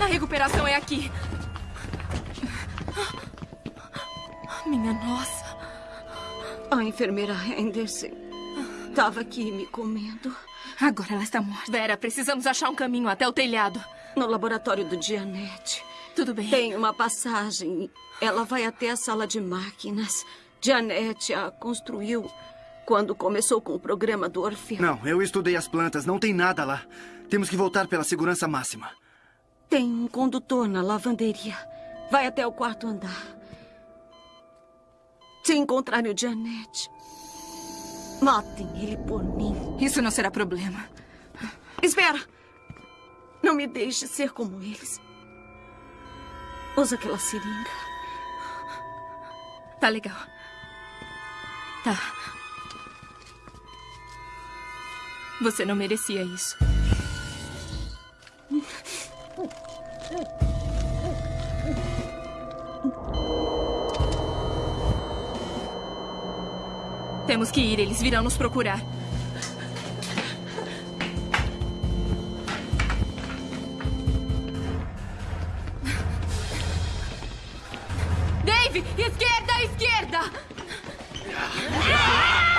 A recuperação é aqui. Minha nossa. A enfermeira Henderson estava aqui me comendo. Agora ela está morta. Vera, precisamos achar um caminho até o telhado. No laboratório do Dianete. Tudo bem. Tem uma passagem. Ela vai até a sala de máquinas. Dianete a construiu quando começou com o programa do Orfeu. Não, eu estudei as plantas. Não tem nada lá. Temos que voltar pela segurança máxima. Tem um condutor na lavanderia. Vai até o quarto andar. Se encontrarem o Dianete, matem ele por mim. Isso não será problema. Espera! Não me deixe ser como eles. Usa aquela seringa. Tá legal. Tá. Você não merecia isso. Temos que ir, eles virão nos procurar. Dave! Esquerda, esquerda! Ah!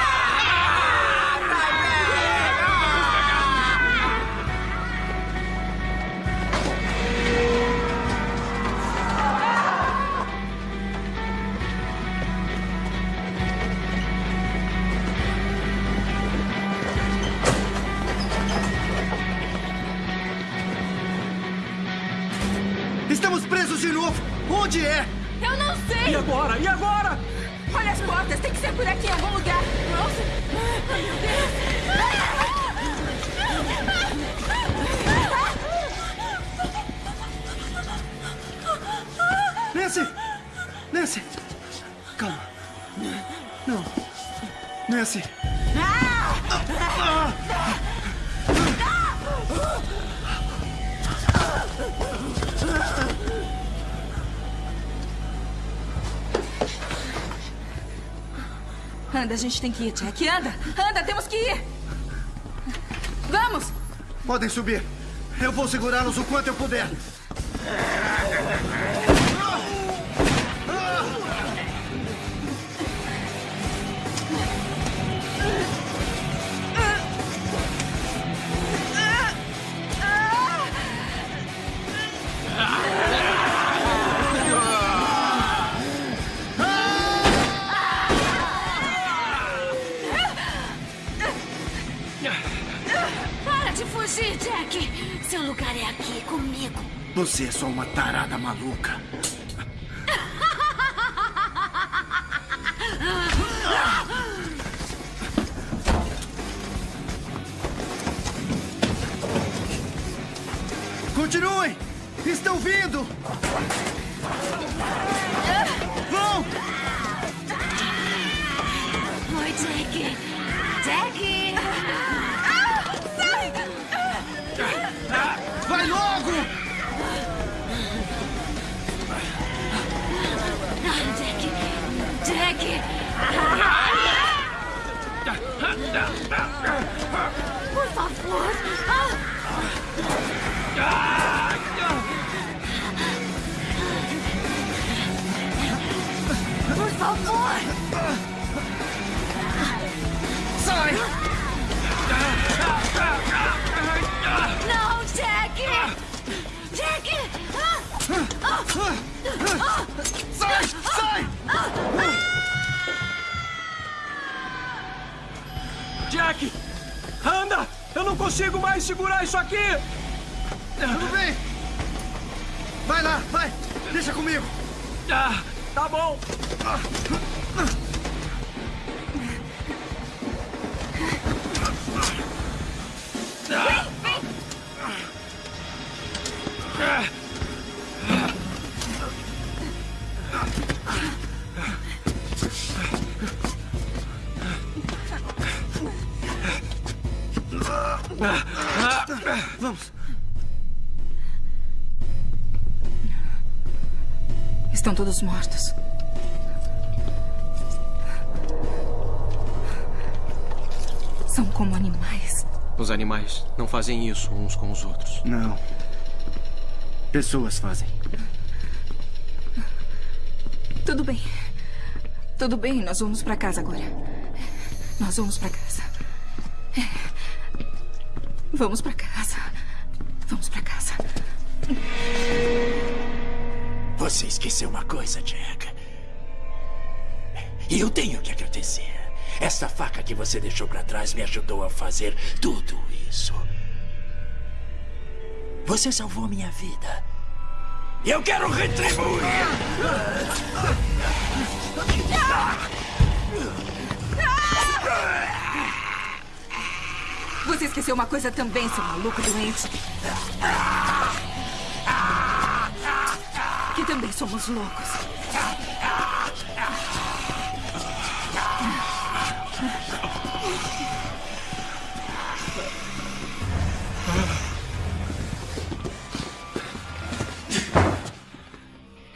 Onde é? Eu não sei! E agora? E agora? Olha as portas, tem que ser por aqui em algum lugar. Rose! Ai, meu Deus! Nancy! Nancy! Calma. Não. Nancy! Anda, a gente tem que ir, Jack. Anda! Anda, temos que ir! Vamos! Podem subir. Eu vou segurá-los o quanto eu puder. Você é só uma tarada maluca. Continuem! Estão vindo! Consigo mais segurar isso aqui! Tudo bem! Vai lá, vai! Deixa comigo! Ah, tá bom! Vamos! Estão todos mortos. São como animais. Os animais não fazem isso uns com os outros. Não. Pessoas fazem. Tudo bem. Tudo bem, nós vamos pra casa agora. Nós vamos pra casa. É. Vamos pra casa. Esqueceu uma coisa, Jack. E eu tenho que agradecer. Essa faca que você deixou pra trás me ajudou a fazer tudo isso. Você salvou minha vida. Eu quero retribuir. Você esqueceu uma coisa também, seu maluco doente. Também somos loucos.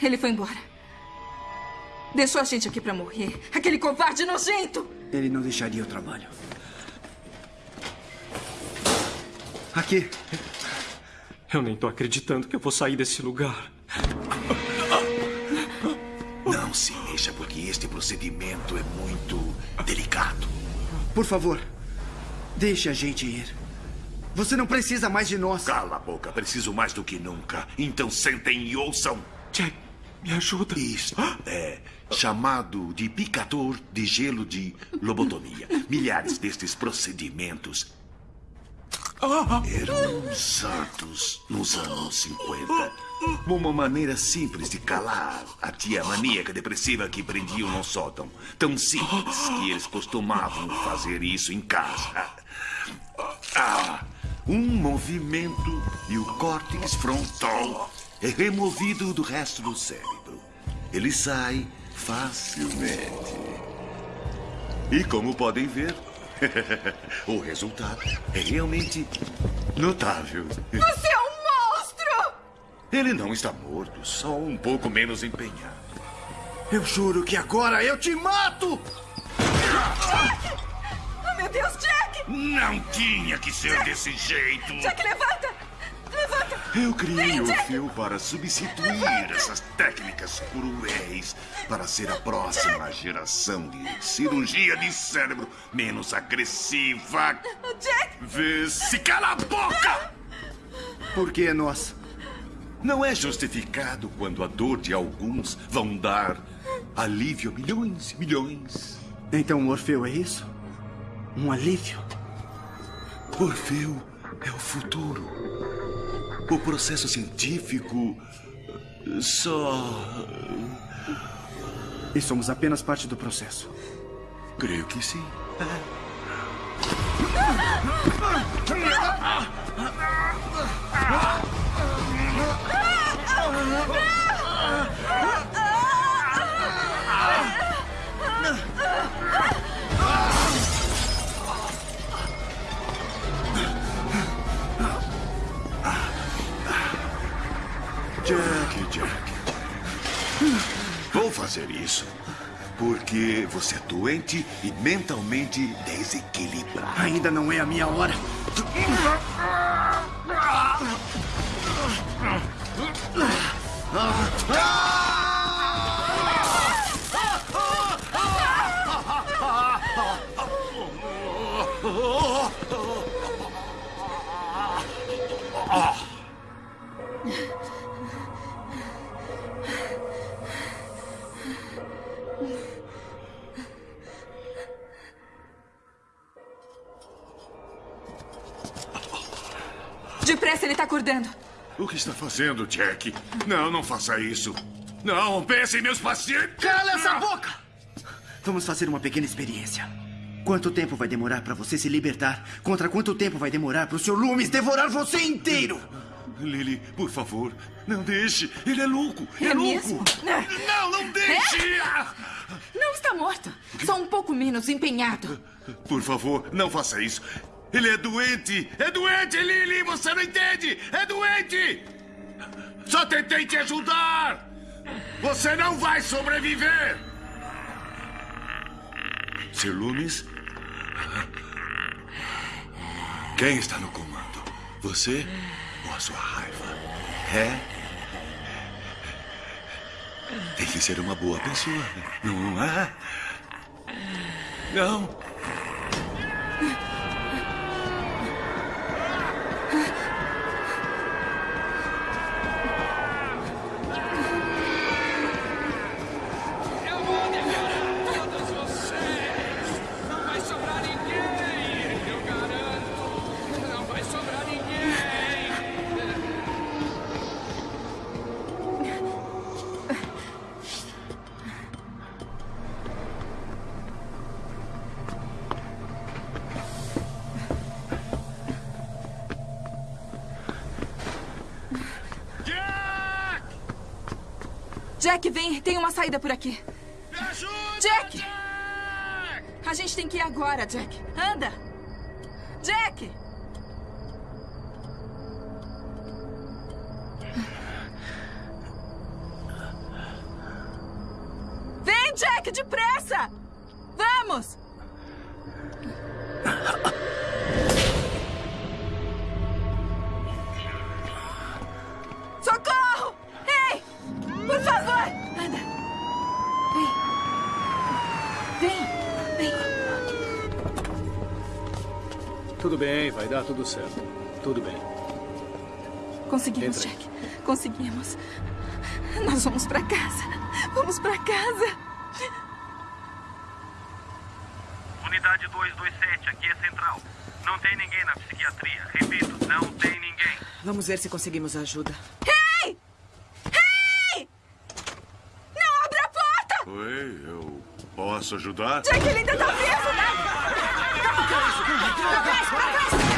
Ele foi embora. Deixou a gente aqui pra morrer. Aquele covarde nojento! Ele não deixaria o trabalho. Aqui. Eu nem tô acreditando que eu vou sair desse lugar. Procedimento é muito delicado. Por favor, deixe a gente ir. Você não precisa mais de nós. Cala a boca, preciso mais do que nunca. Então sentem e ouçam. Jack, me ajuda. Isto é chamado de picador de gelo de lobotomia. Milhares destes procedimentos Eram usados nos anos 50. Uma maneira simples de calar a tia maníaca depressiva que prendiam no sótão. Tão simples que eles costumavam fazer isso em casa. Ah, um movimento e o córtex frontal é removido do resto do cérebro. Ele sai facilmente. E como podem ver, o resultado é realmente notável. Você é um monstro! Ele não está morto, só um pouco menos empenhado. Eu juro que agora eu te mato! Jack! Oh, meu Deus, Jack! Não tinha que ser Jack! desse jeito. Jack, levanta! Eu criei o fio para substituir essas técnicas cruéis para ser a próxima geração de cirurgia de cérebro menos agressiva. Jack! Vê se cala a boca! Por que nós? Não é justificado quando a dor de alguns vão dar alívio a milhões e milhões. Então Orfeu é isso? Um alívio? Orfeu é o futuro. O processo científico só. E somos apenas parte do processo. Creio que sim. Jack, Jack. Vou fazer isso. Porque você é doente e mentalmente desequilibrado. Ainda não é a minha hora. Depressa, ele tá acordando. O que está fazendo, Jack? Não, não faça isso. Não, pense em meus pacientes. Cala essa boca! Vamos fazer uma pequena experiência. Quanto tempo vai demorar para você se libertar? Contra quanto tempo vai demorar para o Sr. Loomis devorar você inteiro? Lily, por favor, não deixe. Ele é louco. É, É louco. mesmo? Não, não deixe. É? Não está morto. Só um pouco menos empenhado. Por favor, não faça isso. Ele é doente. É doente, Lily. Você não entende. É doente. Só tentei te ajudar. Você não vai sobreviver. Sr. Loomis? Quem está no comando? Você ou a sua raiva? É? Tem que ser uma boa pessoa, não é? Não. Jack, vem. Tem uma saída por aqui. Jack! A gente tem que ir agora, Jack. Anda! Jack! tudo certo. Tudo bem. Conseguimos, Entra. Jack. Conseguimos. Nós vamos para casa. Vamos para casa. Unidade 227, aqui é central. Não tem ninguém na psiquiatria. Repito, não tem ninguém. Vamos ver se conseguimos ajuda. Ei! Ei! Não abra a porta! Oi, eu posso ajudar? Jack, ele ainda tá vivo, né? Não, não, não, não,